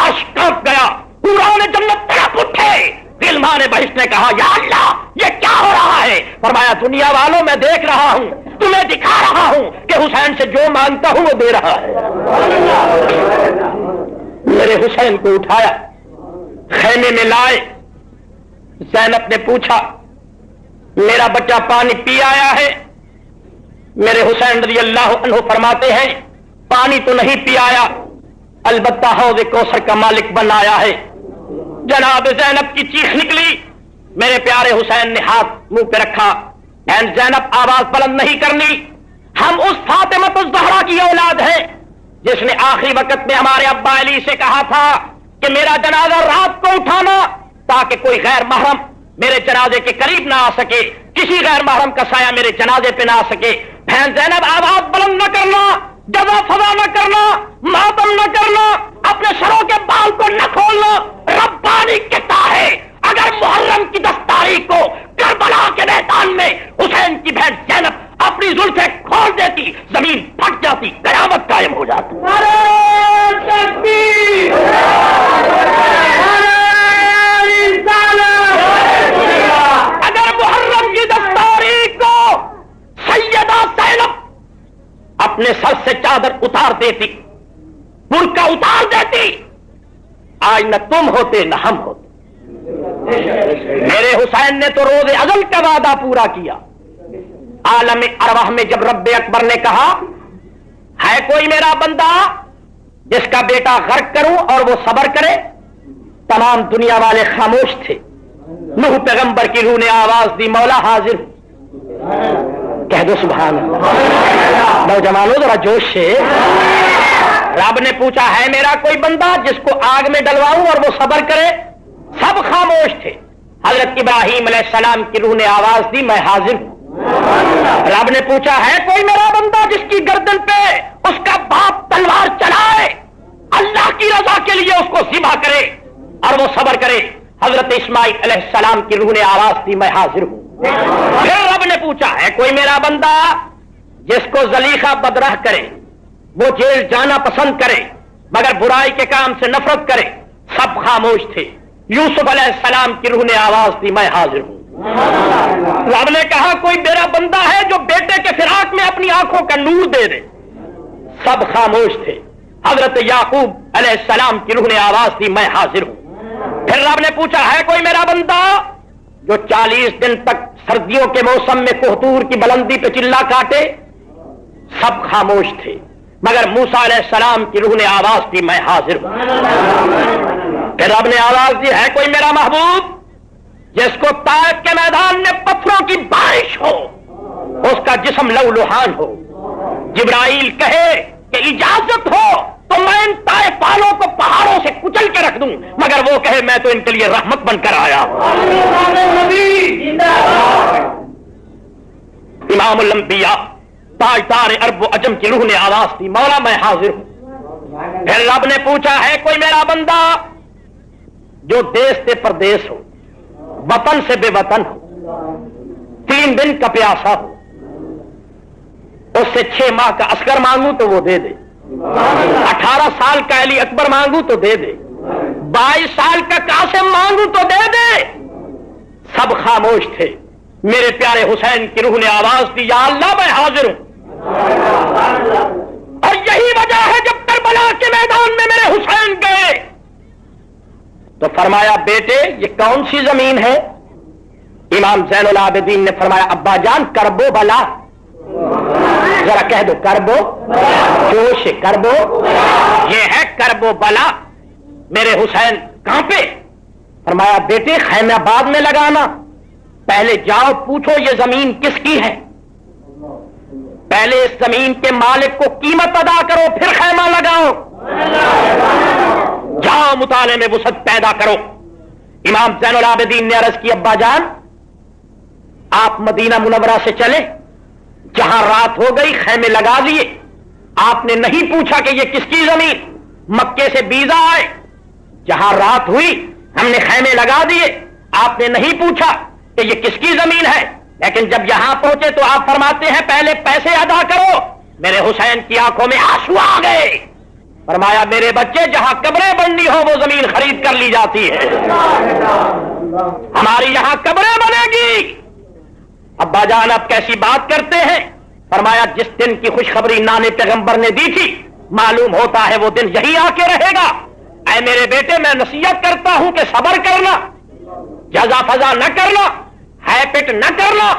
अशकफ गया पूरा ने जन्नत तड़प उठे। फिल्मा ने बहिष्ठ ने कहा, या अल्लाह, ये क्या हो रहा है? फरमाया, दुनिया वालों, मैं देख रहा हूँ, तुम्हें दिखा रहा हूँ कि हुसैन से जो माँगता हूँ, वो दे रहा है। मेरे हुसैन को उठाया, खैमे में लाए। जैनब ने पूछा, मेरा बच्चा पानी पी आया है? मेरे हुसैन रज़ी अल्लाह फरमाते हैं, पानी तो नहीं पियाया, अलबत्ता हौज कौसर का मालिक बन आया है। जनाब जैनब की चीख निकली, मेरे प्यारे हुसैन ने हाथ मुँह पे रखा, एन जैनब, आवाज़ बुलंद नहीं करनी, हम उस फातिमत उस जहरा की औलाद है, जिसने आखिरी वक्त में हमारे अब्बा अली से कहा था कि मेरा जनाजा रात को उठाना, ताकि कोई गैर महरम मेरे जनाजे के करीब ना आ सके, किसी गैर महरम का साया मेरे जनाजे पे ना आ सके बहन जैनब आवाज़ बुलंद न करना जजा फजा न करना मातम न करना अपने सरों के बाल को न खोलना रब्बानी कहता है अगर मुहर्रम की दस तारीख को करबला के मैदान में हुसैन की बहन जैनब अपनी जुल्फे खोल देती ज़मीन फट जाती कयामत कायम हो जाती अगर मुहर्रम की दस तारीख को सैनब अपने सर से चादर उतार देती बुरका उतार देती। आज न तुम होते, न हम होते। मेरे हुसैन ने तो रोज़े अगल का वादा पूरा किया। आलम अरवाह में जब रब्बे अकबर ने कहा, है कोई मेरा बंदा जिसका बेटा गर्क करूँ और वो सबर करे? तमाम दुनिया वाले खामोश थे। नूह पैगंबर की रूह ने आवाज़ दी, मौला हाजिर। कह दो सुबह नौजवानों, जरा जोश से। रब ने पूछा, है मेरा कोई बंदा जिसको आग में डलवाऊं और वो सबर करे? सब खामोश थे। हज़रत इब्राहिम सलाम की रूह ने आवाज़ दी, मैं हाजिर हूँ। रब ने पूछा, है कोई मेरा बंदा जिसकी गर्दन पे उसका बाप तलवार चलाए अल्लाह की रजा के लिए उसको जिबा करे और वो सबर करे। हज़रत इस्माइल सलाम की रूह ने आवाज़ दी, मैं हाजिर हूँ। फिर रब ने पूछा, है कोई मेरा बंदा जिसको जलीखा बदराह करे, वो जेल जाना पसंद करे, मगर बुराई के काम से नफरत करे, सब खामोश थे। यूसुफ सलाम की रूह ने आवाज़ दी, मैं हाजिर हूँ। रब ने कहा, कोई मेरा बंदा है जो बेटे के फिराक में अपनी आँखों का नूर दे दे। सब खामोश थे। हज़रत याकूब सलाम की रूह ने आवाज़ दी, मैं हाजिर हूँ। फिर रब ने पूछा, है कोई मेरा बंदा जो चालीस दिन तक सर्दियों के मौसम में कोहतूर की बुलंदी पे चिल्ला काटे, सब खामोश थे। मगर मूसा सलाम की रूह ने आवाज़ दी, मैं हाजिर हूँ। फिर रब ने आवाज़ दी, है कोई मेरा महबूब? जिसको तायब के मैदान में पत्थरों की बारिश हो, उसका जिसम लव लुहान हो। जिब्राइल कहे कि इजाज़त हो। तो मैं इन ताए पालों को पहाड़ों से कुचल के रख दूँ, मगर वो कहे, मैं तो इनके लिए रहमत बनकर आया इमाम उलंबिया ताजदार अरब अजम की रूह ने आवाज़ दी, मौला, मैं हाजिर हूँ। फिर रब ने पूछा, है कोई मेरा बंदा जो देश से परदेश हो, वतन से बेवतन हो, तीन दिन का प्यासा हो, उससे छह माह का असगर मांगू तो वो दे दे। अठारह साल का अली अकबर मांगू तो दे दे। बाईस साल का कासिम मांगू तो दे दे। सब खामोश थे। मेरे प्यारे हुसैन की रूह ने आवाज़ दी, या अल्लाह, मैं हाजिर हूँ। और यही वजह है, जब करबला के मैदान में मेरे हुसैन गए। तो फरमाया, बेटे, ये कौन सी ज़मीन है? इमाम जैनुल आबिदीन ने फरमाया अब्बा जान करबो बला जरा कह दो करबो जोश करबो ये है करबो बला। मेरे हुसैन, कहाँ पे? फरमाया, बेटे खैमाबाद में लगाना। पहले जाओ, पूछो, ये ज़मीन किसकी है? पहले इस ज़मीन के मालिक को कीमत अदा करो, फिर खैमा लगाओ। जाओ, मुताले में वसत पैदा करो। इमाम जैनुल आबिदीन ने अर्ज़ की अब्बा जान आप मदीना मुनवरा से चले। जहाँ रात हो गई, खैमे लगा दिए। आपने नहीं पूछा कि ये किसकी ज़मीन? मक्के से बीजा आए। जहाँ रात हुई, हमने खैमे लगा दिए। आपने नहीं पूछा कि ये किसकी ज़मीन है। लेकिन जब यहाँ पहुँचे तो आप फरमाते हैं, पहले पैसे अदा करो। मेरे हुसैन की आँखों में आँसू आ गए। फरमाया, मेरे बच्चे, जहाँ कब्रें बननी हो, वो ज़मीन खरीद कर ली जाती है। हमारी यहाँ कब्रें बनेगी। अब्बा जान अब कैसी बात करते हैं? फरमाया, जिस दिन की खुशखबरी नाने पैगंबर ने दी थी, मालूम होता है वो दिन यही आके रहेगा। ऐ मेरे बेटे, मैं नसीहत करता हूँ कि सबर करना जजा फजा न करना है पिट न करना।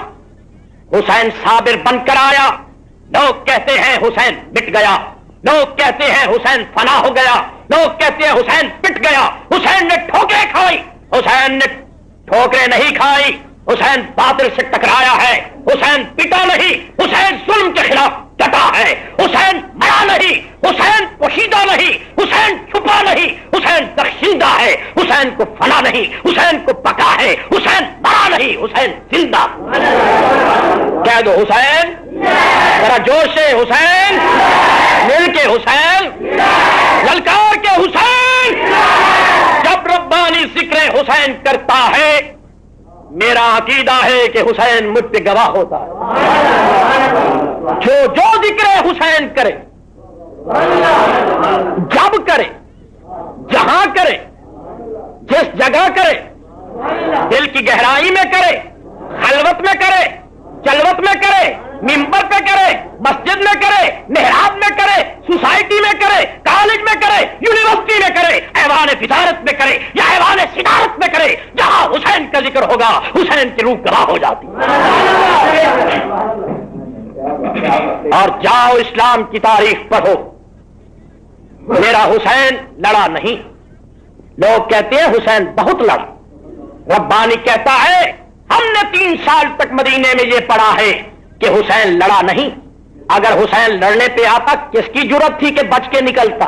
हुसैन साबिर बनकर आया। लोग कहते हैं, हुसैन मिट गया। लोग कहते हैं, हुसैन फना हो गया। लोग कहते हैं, हुसैन पिट गया। हुसैन ने ठोकरे खाई। हुसैन ने ठोकरे नहीं खाई। हुसैन बादल से टकराया है। हुसैन पिटा नहीं, हुसैन जुल्म के खिलाफ डटा है। हुसैन मरा नहीं, हुसैन पोशीदा नहीं, हुसैन छुपा नहीं, हुसैन दर्शिंदा है। हुसैन को फना नहीं, हुसैन को पका है। हुसैन मरा नहीं, हुसैन ज़िंदा। कह दो हुसैन। जरा जोश से, हुसैन। मिल के हुसैन। ललकार के हुसैन। जब रब्बानी ज़िक्र हुसैन करता है मेरा अकीदा है कि हुसैन मुझ पे गवाह होता है। जो जो ज़िक्र हुसैन करे, जब करे, जहाँ करे, जिस जगह करे, दिल की गहराई में करे, खलवत में करे, चलवत में करे मिंबर पे करे, मस्जिद में करे, मेहराब में करे, सोसाइटी में करे, कॉलेज में करे, यूनिवर्सिटी में करे, ऐवान फिदारत में करे या ऐवान सिदारत में करे, जहाँ हुसैन का ज़िक्र होगा, हुसैन की रूह गवाह हो जाती। और जाओ इस्लाम की तारीख पढ़ो। मेरा हुसैन लड़ा नहीं। लोग कहते हैं, हुसैन बहुत लड़ा। रब्बानी कहता है, हमने तीन साल तक मदीने में ये पढ़ा है। कि हुसैन लड़ा नहीं। अगर हुसैन लड़ने पे आता, किसकी ज़रूरत थी कि बच के निकलता?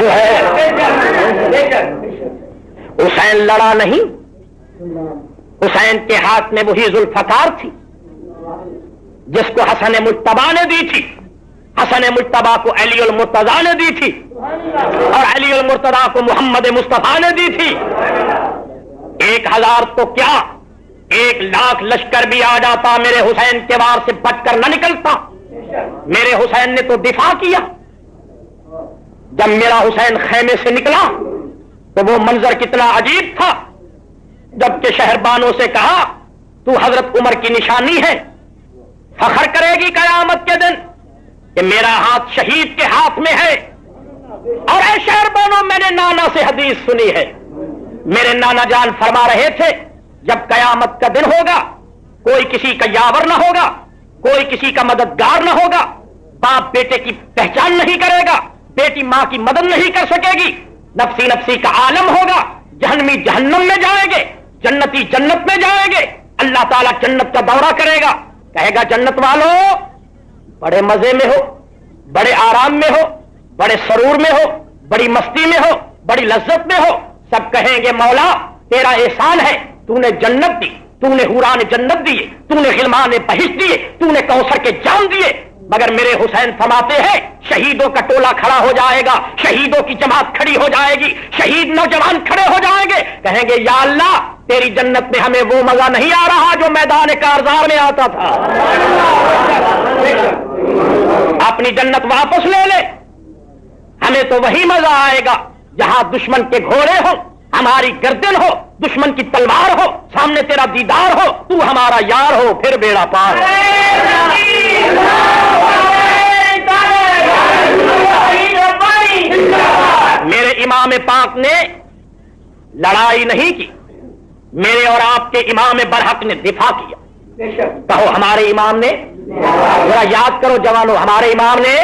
जो है, हुसैन लड़ा नहीं। हुसैन के हाथ में वही जुल्फकार थी, जिसको हसन मुश्तबा ने दी थी। हसन मुश्तबा को अली उल मुर्तजा ने दी थी, और अली उल मुर्तजा को मोहम्मद मुस्तफ़ा ने दी थी। एक हज़ार तो क्या एक लाख लश्कर भी आ जाता, मेरे हुसैन के वार से बचकर न निकलता। मेरे हुसैन ने तो दिफा किया। जब मेरा हुसैन खेमे से निकला तो वो मंजर कितना अजीब था। जबकि शहरबानों से कहा, तू हज़रत उमर की निशानी है। फखर करेगी कयामत के दिन कि मेरा हाथ शहीद के हाथ में है। और ऐ शहर बनो मैंने नाना से हदीस सुनी है। मेरे नाना जान फरमा रहे थे जब कयामत का दिन होगा, कोई किसी का यावर ना होगा, कोई किसी का मददगार ना होगा, बाप बेटे की पहचान नहीं करेगा, बेटी माँ की मदद नहीं कर सकेगी, नफसी नफसी का आलम होगा जहनमी जहन्नम में जाएँगे, जन्नती जन्नत में जाएँगे, अल्लाह ताला जन्नत का दौरा करेगा, कहेगा, जन्नत वालों, बड़े मज़े में हो, बड़े आराम में हो, बड़े सरूर में हो, बड़ी मस्ती में हो, बड़ी लज्जत में हो, सब कहेंगे, मौला, तेरा एहसान है तूने जन्नत दी, तूने हुरान जन्नत दिए, तूने गिलमान बहिश दिए, तूने कौसर के जान दिए। मगर मेरे हुसैन फरमाते हैं, शहीदों का टोला खड़ा हो जाएगा, शहीदों की जमात खड़ी हो जाएगी, शहीद नौजवान खड़े हो जाएँगे। कहेंगे, या अल्लाह, तेरी जन्नत में हमें वो मज़ा नहीं आ रहा जो मैदान कारजार में आता था। अपनी जन्नत वापस ले ले। हमें तो वही मज़ा आएगा, जहाँ दुश्मन के घोड़े हो हमारी गर्दन हो, दुश्मन की तलवार हो, सामने तेरा दीदार हो, तू हमारा यार हो, फिर बेड़ा पार मेरे इमाम पाक ने लड़ाई नहीं की, मेरे और आपके इमाम बरहक ने दिफा किया। कहो, हमारे इमाम ने? जरा याद करो जवानों, हमारे इमाम ने?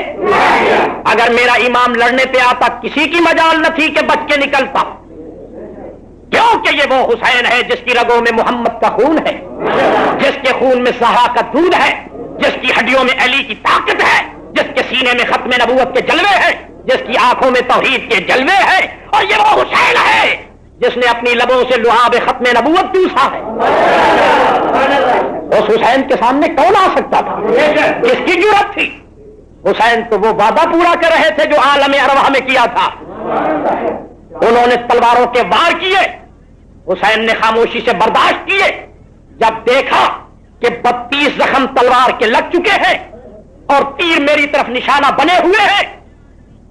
अगर मेरा इमाम लड़ने पे आता, किसी की मजाल न थी कि बच के निकलता। क्योंकि ये वो हुसैन है जिसकी रगों में मोहम्मद का खून है, जिसके खून में सहा का दूध है, जिसकी हड्डियों में अली की ताकत है, जिसके सीने में खत्म नबूत के जलवे हैं, जिसकी आँखों में तोहीद के जलवे हैं, और ये वो हुसैन है जिसने अपनी लबों से लुहाब खत्म नबूत चूसा है। उस हुसैन के सामने कौन आ सकता था? किसकी ज़रूरत थी? हुसैन तो वो वादा पूरा कर रहे थे जो आलम अरवा में किया था। उन्होंने तलवारों के वार किए, हुसैन ने खामोशी से बर्दाश्त किए, जब देखा कि बत्तीस जख्म तलवार के लग चुके हैं और तीर मेरी तरफ़ निशाना बने हुए हैं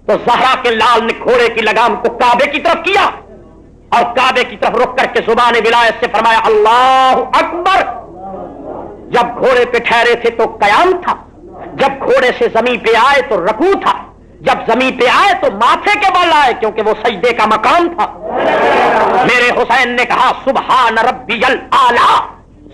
तो जहरा के लाल ने घोड़े की लगाम को काबे की तरफ़ किया और काबे की तरफ़ रुक करके ज़ुबान विलायत से फरमाया, अल्लाह अकबर। जब घोड़े पे ठहरे थे तो कयाम था, जब घोड़े से ज़मीन पे आए तो रकू था। जब ज़मीन पे आए तो माथे के बल आए, क्योंकि वो सजदे का मकाम था। मेरे हुसैन ने कहा, सुबहान रब्बियल आला,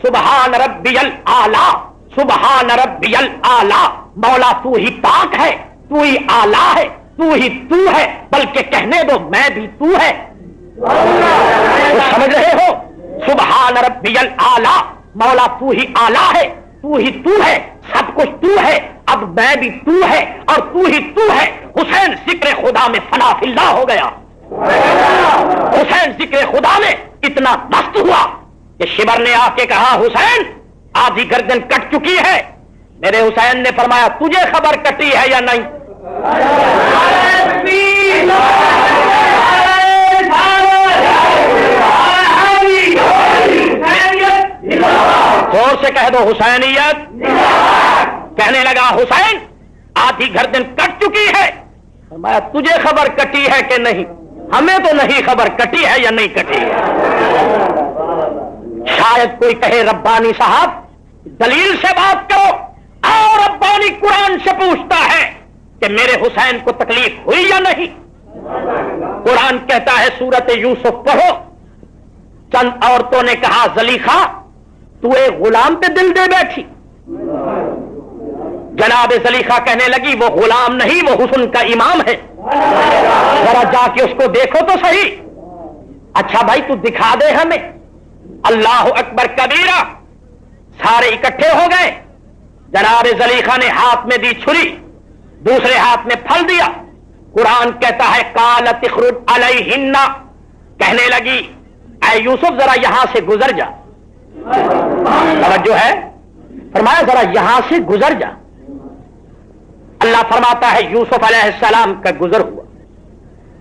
सुबहान रब्बियल आला, सुबहान रब्बियल आला। मौला, तू ही पाक है, तू ही आला है, तू ही तू है, बल्कि कहने दो, मैं भी तू है। तो समझ रहे हो? सुबहान रब्बियल आला, मौला, तू ही आला है तू ही तू है, सब कुछ तू है, अब मैं भी तू है और तू ही तू है। हुसैन ज़िक्र खुदा में फनाफिल्ला हो गया। हुसैन ज़िक्र खुदा में इतना मस्त हुआ कि शिवर ने आके कहा, हुसैन, आधी गर्दन कट चुकी है। मेरे हुसैन ने फरमाया, तुझे खबर कटी है या नहीं? ज़ोर से कह दो हुसैनियत। कहने लगा हुसैन आधी गर्दन कट चुकी है। मैं तुझे खबर कटी है कि नहीं? हमें तो नहीं खबर कटी है या नहीं कटी है? शायद कोई कहे रब्बानी साहब दलील से बात करो और रब्बानी कुरान से पूछता है कि मेरे हुसैन को तकलीफ़ हुई या नहीं? कुरान कहता है सूरत यूसुफ पढ़ो। चंद औरतों ने कहा जलीखा तू एक गुलाम पे दिल दे बैठी। जनाब जलीखा कहने लगी, वो गुलाम नहीं, वो हुसन का इमाम है। जरा जाके उसको देखो तो सही। अच्छा भाई, तू दिखा दे हमें। अल्लाह अकबर कबीरा। सारे इकट्ठे हो गए। जनाब जलीखा ने हाथ में दी छुरी, दूसरे हाथ में फल दिया। कुरान कहता है, काल तिखरुद अलहिन्ना। कहने लगी, ऐ यूसुफ, जरा यहाँ से गुजर जा। जो है? फरमाया, जरा यहाँ से गुजर जा। अल्लाह फरमाता है, यूसुफ अलैहिस्सलाम का गुजर हुआ।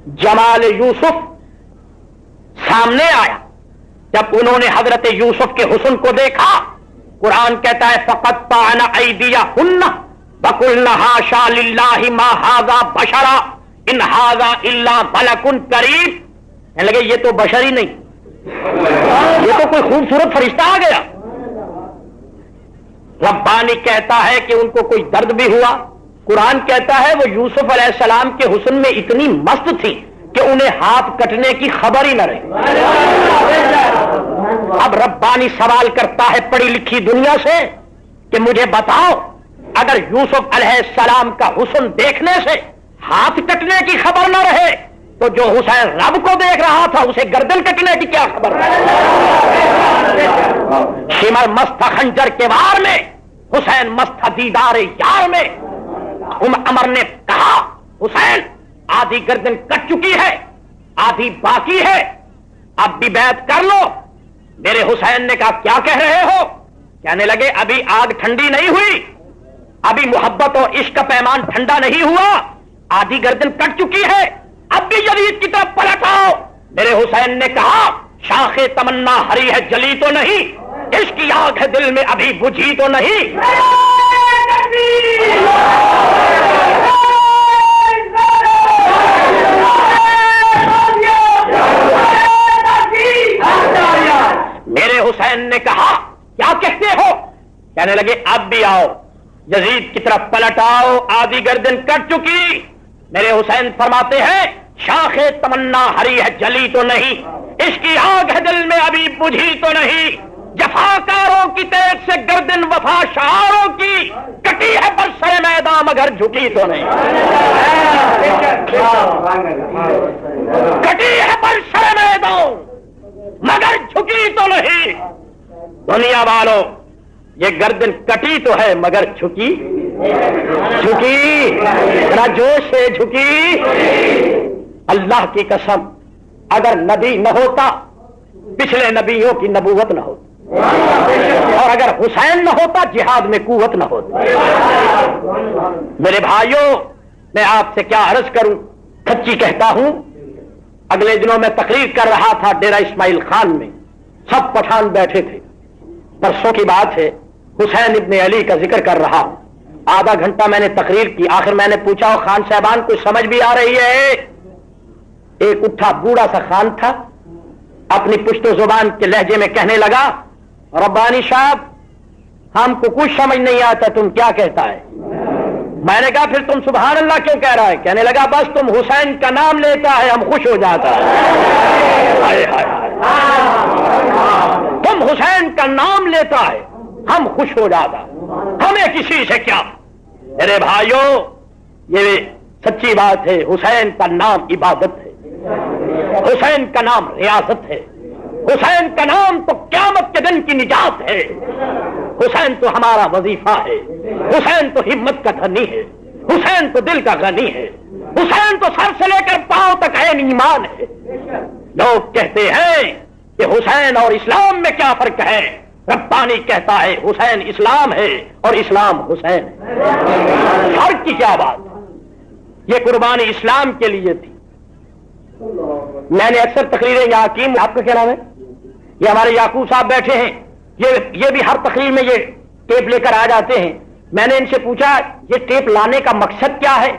जमाल यूसुफ सामने आया। जब उन्होंने हज़रत यूसुफ के हुसन को देखा, कुरान कहता है, फकत पाना दिया हुन्ना बकुल हाशा लिल्लाहि मा बशरा, इन हाजा इल्ला बलकुन करीब। लगे, ये तो बशर ही नहीं। ये तो कोई खूबसूरत फरिश्ता आ गया। रब्बानी कहता है कि उनको कोई दर्द भी हुआ। कुरान कहता है वो यूसुफ अलैहिस्सलाम के हुस्न में इतनी मस्त थी कि उन्हें हाथ कटने की खबर ही न रही। अब रब्बानी सवाल करता है पढ़ी लिखी दुनिया से कि मुझे बताओ, अगर यूसुफ अलैहिस्सलाम का हुस्न देखने से हाथ कटने की खबर न रहे तो जो हुसैन रब को देख रहा था, उसे गर्दन कटने की क्या खबर? सिमर मस्त खंजर के वार में, हुसैन मस्त दीदार यार में, उम अमर ने कहा, हुसैन, आधी गर्दन कट चुकी है, आधी बाकी है, अब भी बैत कर लो। मेरे हुसैन ने कहा, क्या कह रहे हो? कहने लगे, अभी आग ठंडी नहीं हुई, अभी मोहब्बत और इश्क पैमान ठंडा नहीं हुआ, आधी गर्दन कट चुकी है अब भी यदीद की तरफ़ पलट आओ, मेरे हुसैन ने कहा, शाखे तमन्ना हरी है, जली तो नहीं इसकी आग है, दिल में अभी बुझी तो नहीं। मेरे हुसैन ने कहा, क्या कहते हो? कहने लगे, अब भी आओ, यजीद की तरफ़ पलट आओ, आधी गर्दन कट चुकी। मेरे हुसैन फरमाते हैं शाखे तमन्ना हरी है, जली तो नहीं। इसकी आग है दिल में, अभी बुझी तो नहीं। जफाकारों की तेज से गर्दन वफा शारों की कटी है बरसरे मैदान मगर झुकी तो नहीं। कटी है बरसरे मैदान मगर झुकी तो नहीं। दुनिया वालों, ये गर्दन कटी तो है, मगर झुकी झुकी। जरा जोश से झुकी। अल्लाह की कसम, अगर नबी न होता, पिछले नबियों की नबूवत न होती। और अगर हुसैन न होता, जिहाद में कुवत न होती। मेरे भाइयों, मैं आपसे क्या अर्ज़ करूँ? सच्ची कहता हूँ, अगले दिनों में तकरीर कर रहा था डेरा इस्माइल खान में। सब पठान बैठे थे। परसों की बात है, हुसैन इब्ने अली का ज़िक्र कर रहा हूँ। आधा घंटा मैंने तकरीर की आखिर मैंने पूछा और खान साहबान को समझ भी आ रही है? एक उठा बूढ़ा सा खान था अपनी पुश्तो ज़ुबान के लहजे में कहने लगा रब्बानी साहब हमको कुछ समझ नहीं आता तुम क्या कहता है? मैंने कहा फिर तुम सुबहान अल्लाह क्यों कह रहा है? कहने लगा बस तुम हुसैन का नाम लेता है हम खुश हो जाता है। तुम हुसैन का नाम लेता है हम खुश हो जाता हमें किसी से क्या? मेरे भाइयों, ये सच्ची बात है, हुसैन का नाम इबादत है। हुसैन का नाम रियासत है। हुसैन का नाम तो क्यामत के दिन की निजात है। हुसैन तो हमारा वजीफा है। हुसैन तो हिम्मत का धनी है। हुसैन तो दिल का गनी है। हुसैन तो सर से लेकर पाँव तक है ईमान है। लोग कहते हैं कि हुसैन और इस्लाम में क्या फ़र्क है? रब्बानी कहता है, हुसैन इस्लाम है और इस्लाम हुसैन है। फ़र्क की क्या बात? ये कुर्बानी इस्लाम के लिए थी। मैंने अक्सर तकरीरें की आपका क्या नाम है? ये हमारे याकूब साहब बैठे हैं। ये ये भी हर तकरीर में ये टेप लेकर आ जाते हैं। मैंने इनसे पूछा, ये टेप लाने का मकसद क्या है?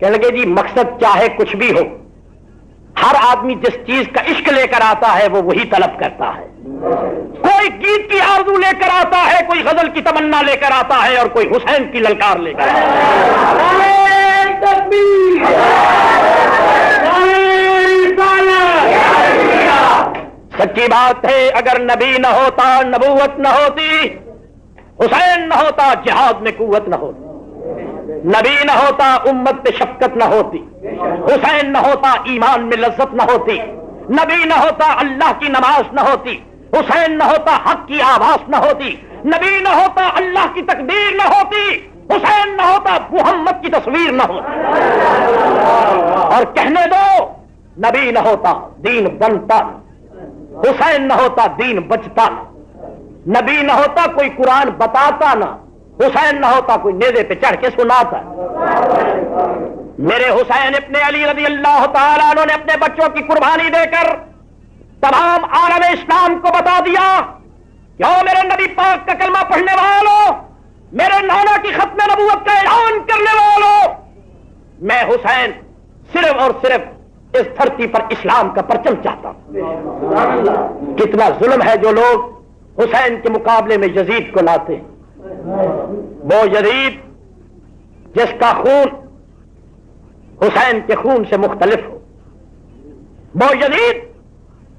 कह लगे, जी, मकसद चाहे कुछ भी हो, हर आदमी जिस चीज़ का इश्क लेकर आता है, वो वही तलब करता है। कोई गीत की आरज़ू लेकर आता है कोई गज़ल की तमन्ना लेकर आता है और कोई हुसैन की ललकार लेकर आता है। सच्ची बात है अगर नबी न होता नबूवत न होती हुसैन न होता जिहाद में कुवत न होती। नबी न होता उम्मत पे शफकत न होती। हुसैन न होता ईमान में लज्जत न होती। नबी न होता अल्लाह की नमाज़ न होती। हुसैन न होता, हक की आवाज़ न होती, नबी न होता, अल्लाह की तकदीर न होती, हुसैन न होता, मोहम्मद की तस्वीर न होती। और कहने दो, नबी न होता, दीन बनता हुसैन न होता, दीन बचता नबी न होता, कोई कुरान बताता ना। हुसैन न होता, कोई नेजे पे चढ़ के सुनाता मेरे हुसैन अपने अली रज़ी अल्लाह तला ने अपने बच्चों की कुर्बानी देकर तमाम आलम इस्लाम को बता दिया क्यों मेरे नबी पाक का कलमा पढ़ने वालों, मेरे नाना की खत्म नबूवत का ऐलान करने वालों, मैं हुसैन सिर्फ़ और सिर्फ़ इस धरती पर इस्लाम का परचम चाहता हूँ। कितना जुल्म है जो लोग हुसैन के मुकाबले में यजीद को लाते हैं। वो यजीद जिसका खून हुसैन के खून से मुख्तलिफ़ हो। वो यजीद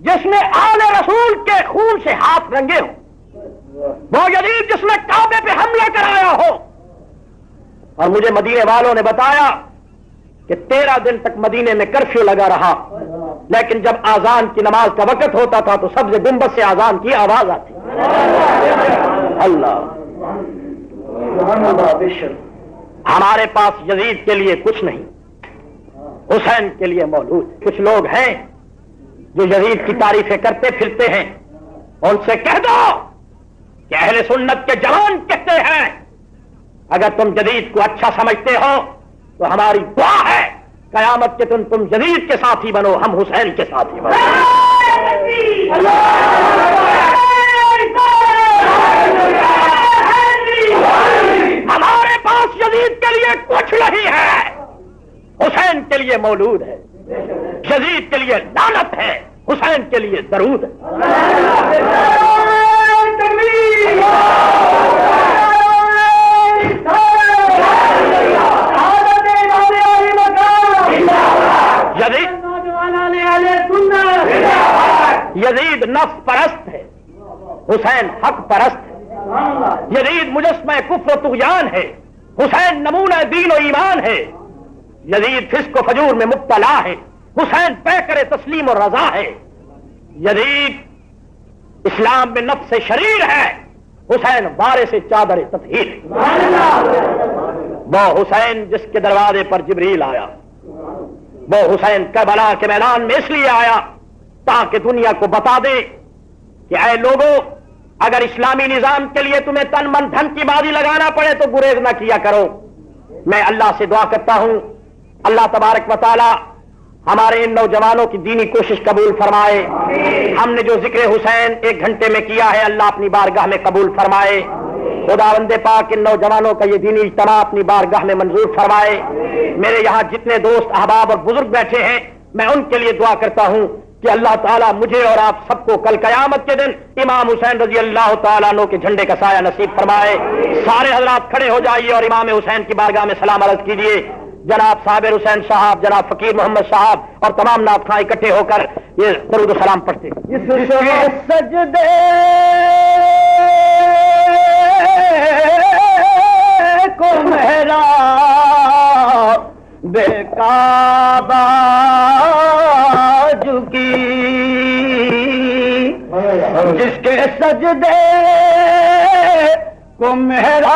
जिसने आले रसूल के खून से हाथ रंगे हो, वो यजीद जिसने काबे पे हमला कराया हो। और मुझे मदीने वालों ने बताया कि तेरह दिन तक मदीने में कर्फ्यू लगा रहा। लेकिन जब आजान की नमाज़ का वक्त होता था तो सबसे गुंबद से आजान की आवाज़ आती। अल्लाह। हमारे पास यजीद के लिए कुछ नहीं, हुसैन के लिए मौजूद कुछ लोग हैं जो यजीद की तारीफें करते फिरते हैं, उनसे कह दो कि अहले सुन्नत के जवान कहते हैं। अगर तुम जदीद को अच्छा समझते हो तो हमारी दुआ है, कयामत के तुम तुम जदीद के साथी बनो, हम हुसैन के साथी बनो। हमारे पास जदीद के लिए कुछ नहीं है, हुसैन के लिए मौलूद है। जदीद के लिए लानत है, हुसैन के लिए दरूद यजीद नफ परस्त है, हुसैन हक परस्त है। यजीद मुजस्म कुफ्र तुगयान है, हुसैन नमूना दीन और ईमान है। यजीद फिस्क फजूर में मुबतला है, हुसैन पैकर तस्लीम और रजा है। यजीद इस्लाम में नफ्स शरीर है, हुसैन बारे से चादर तथहीर वो हुसैन जिसके दरवाजे पर जबरील आया, वो हुसैन कबला के मैदान में इसलिए आया ताकि दुनिया को बता दे कि आए लोगों, अगर इस्लामी निज़ाम के लिए तुम्हें तन मन धन की बाजी लगाना पड़े तो गुरेज ना किया करो। मैं अल्लाह से दुआ करता हूँ अल्लाह तबारक वाली हमारे इन नौजवानों की दीनी कोशिश कबूल फरमाए। हमने जो ज़िक्र हुसैन एक घंटे में किया है, अल्लाह अपनी बारगाह में कबूल फरमाए। खुदा वंदे पाक, इन नौजवानों का ये दीनी इज्तमा अपनी बारगाह में मंजूर फरमाए। मेरे यहाँ जितने दोस्त, अहबाब और बुज़ुर्ग बैठे हैं, मैं उनके लिए दुआ करता हूँ कि अल्लाह ताला मुझे और आप सबको कल कयामत के दिन इमाम हुसैन रज़ी अल्लाह तला के झंडे का साया नसीब फरमाए। सारे हजरात खड़े हो जाइए और इमाम हुसैन की बारगाह में सलाम अर्ज़ कीजिए। जनाब साबिर हुसैन साहब जनाब फकीर मोहम्मद साहब और तमाम नाथ खां इकट्ठे होकर ये दरुद सलाम पढ़ते सजदे को मेहरा बेकाबा झुकी जिसके सजदे को मेहरा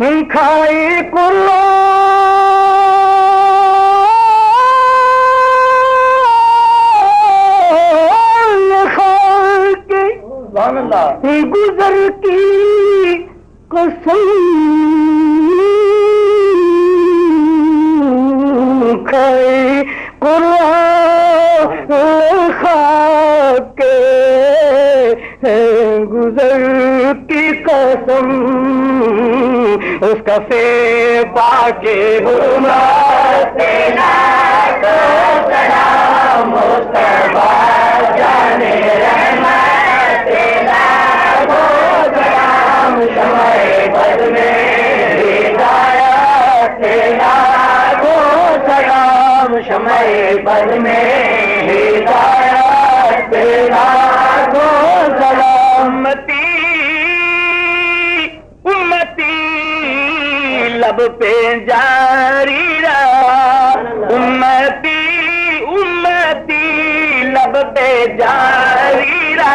खाई कुल्ला। गुजर की कसम। खाई खाके गुजर की कसम। उसका से पाके को सलाम समय बद में पे जारी उमती लब पे जारी रा।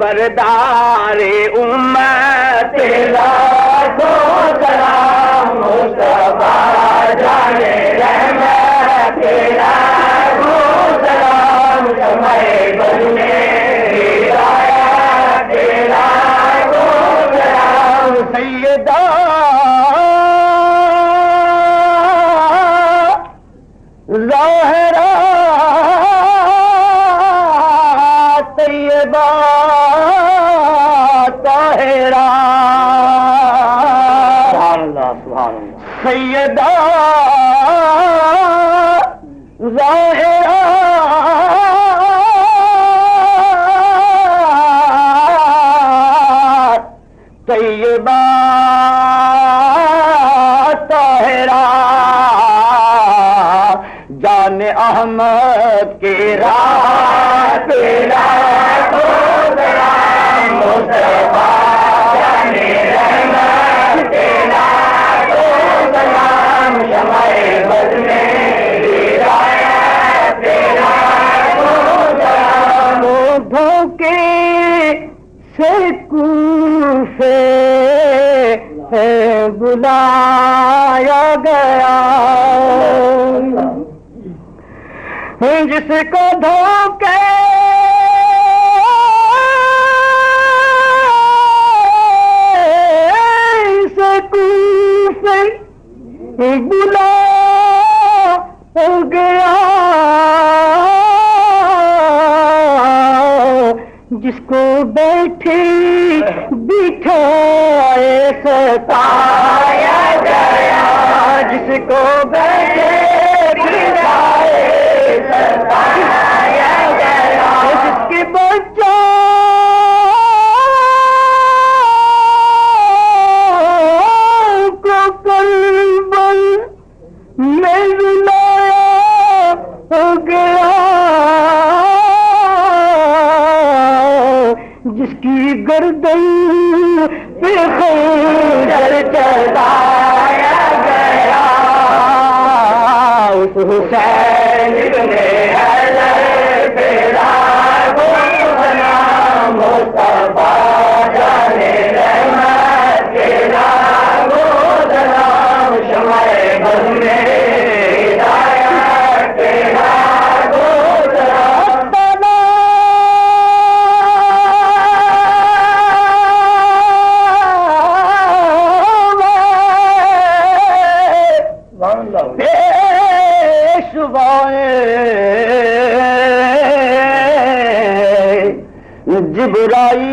बरदारे उम बुलाया गया। जिसको कूफे बुला गया। जिसको बैठे बिठाए गया जिसको जिबराई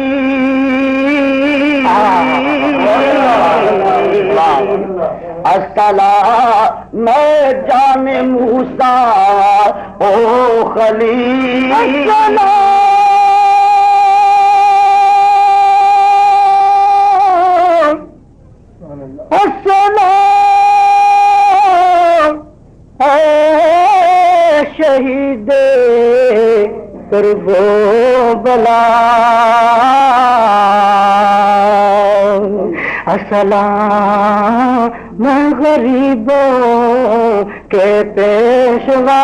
असला मैं गरीबों के पेशवा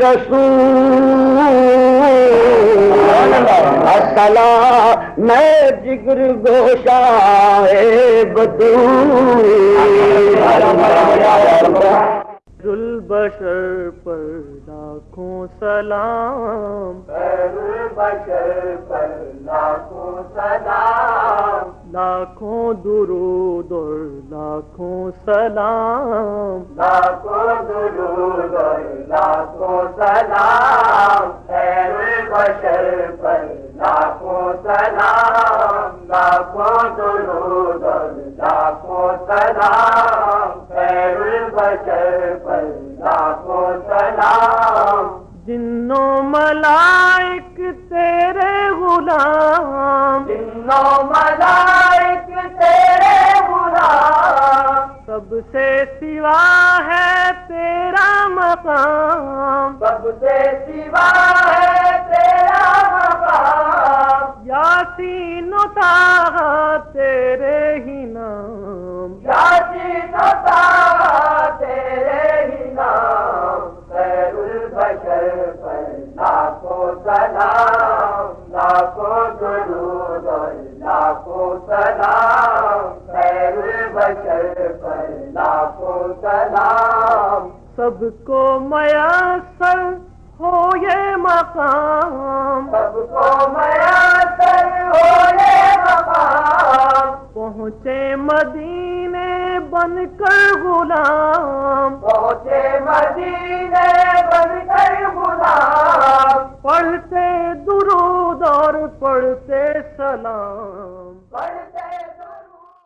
रसूल। अस्सलाम मैं जिगर गोशा है बतूल बशर पर लाखों सलाम। बशर पर लाखों सलाम लाखों दुरूद और लाखों सलाम। लाखों दुरूद और लाखों सलाम। बशर पर लाखों सलाम लाखों दुरूद और लाखों सलाम। बशर पर सलाम जिन्नो मलाइक तेरे गुलाम। जिन्नो मलाइक तेरे गुलाम। सबसे सिवा है तेरा मकाम। सबसे सिवा है तेरा मकाम। यासीन ताहा तेरे ही नाम। यासीन ताहा तेरे ही नाम। बशर पर लाखों सलाम लाखों दुरूद पर लाखों सलाम सबको मयासर हो ये मकाम। सबको मयासर हो ये मकाम पहुँचे मदीने बनकर गुलाम। पहुँचे मदीने बनकर गुलाम पढ़ते दुरूद और पढ़ते सलाम। पढ़ते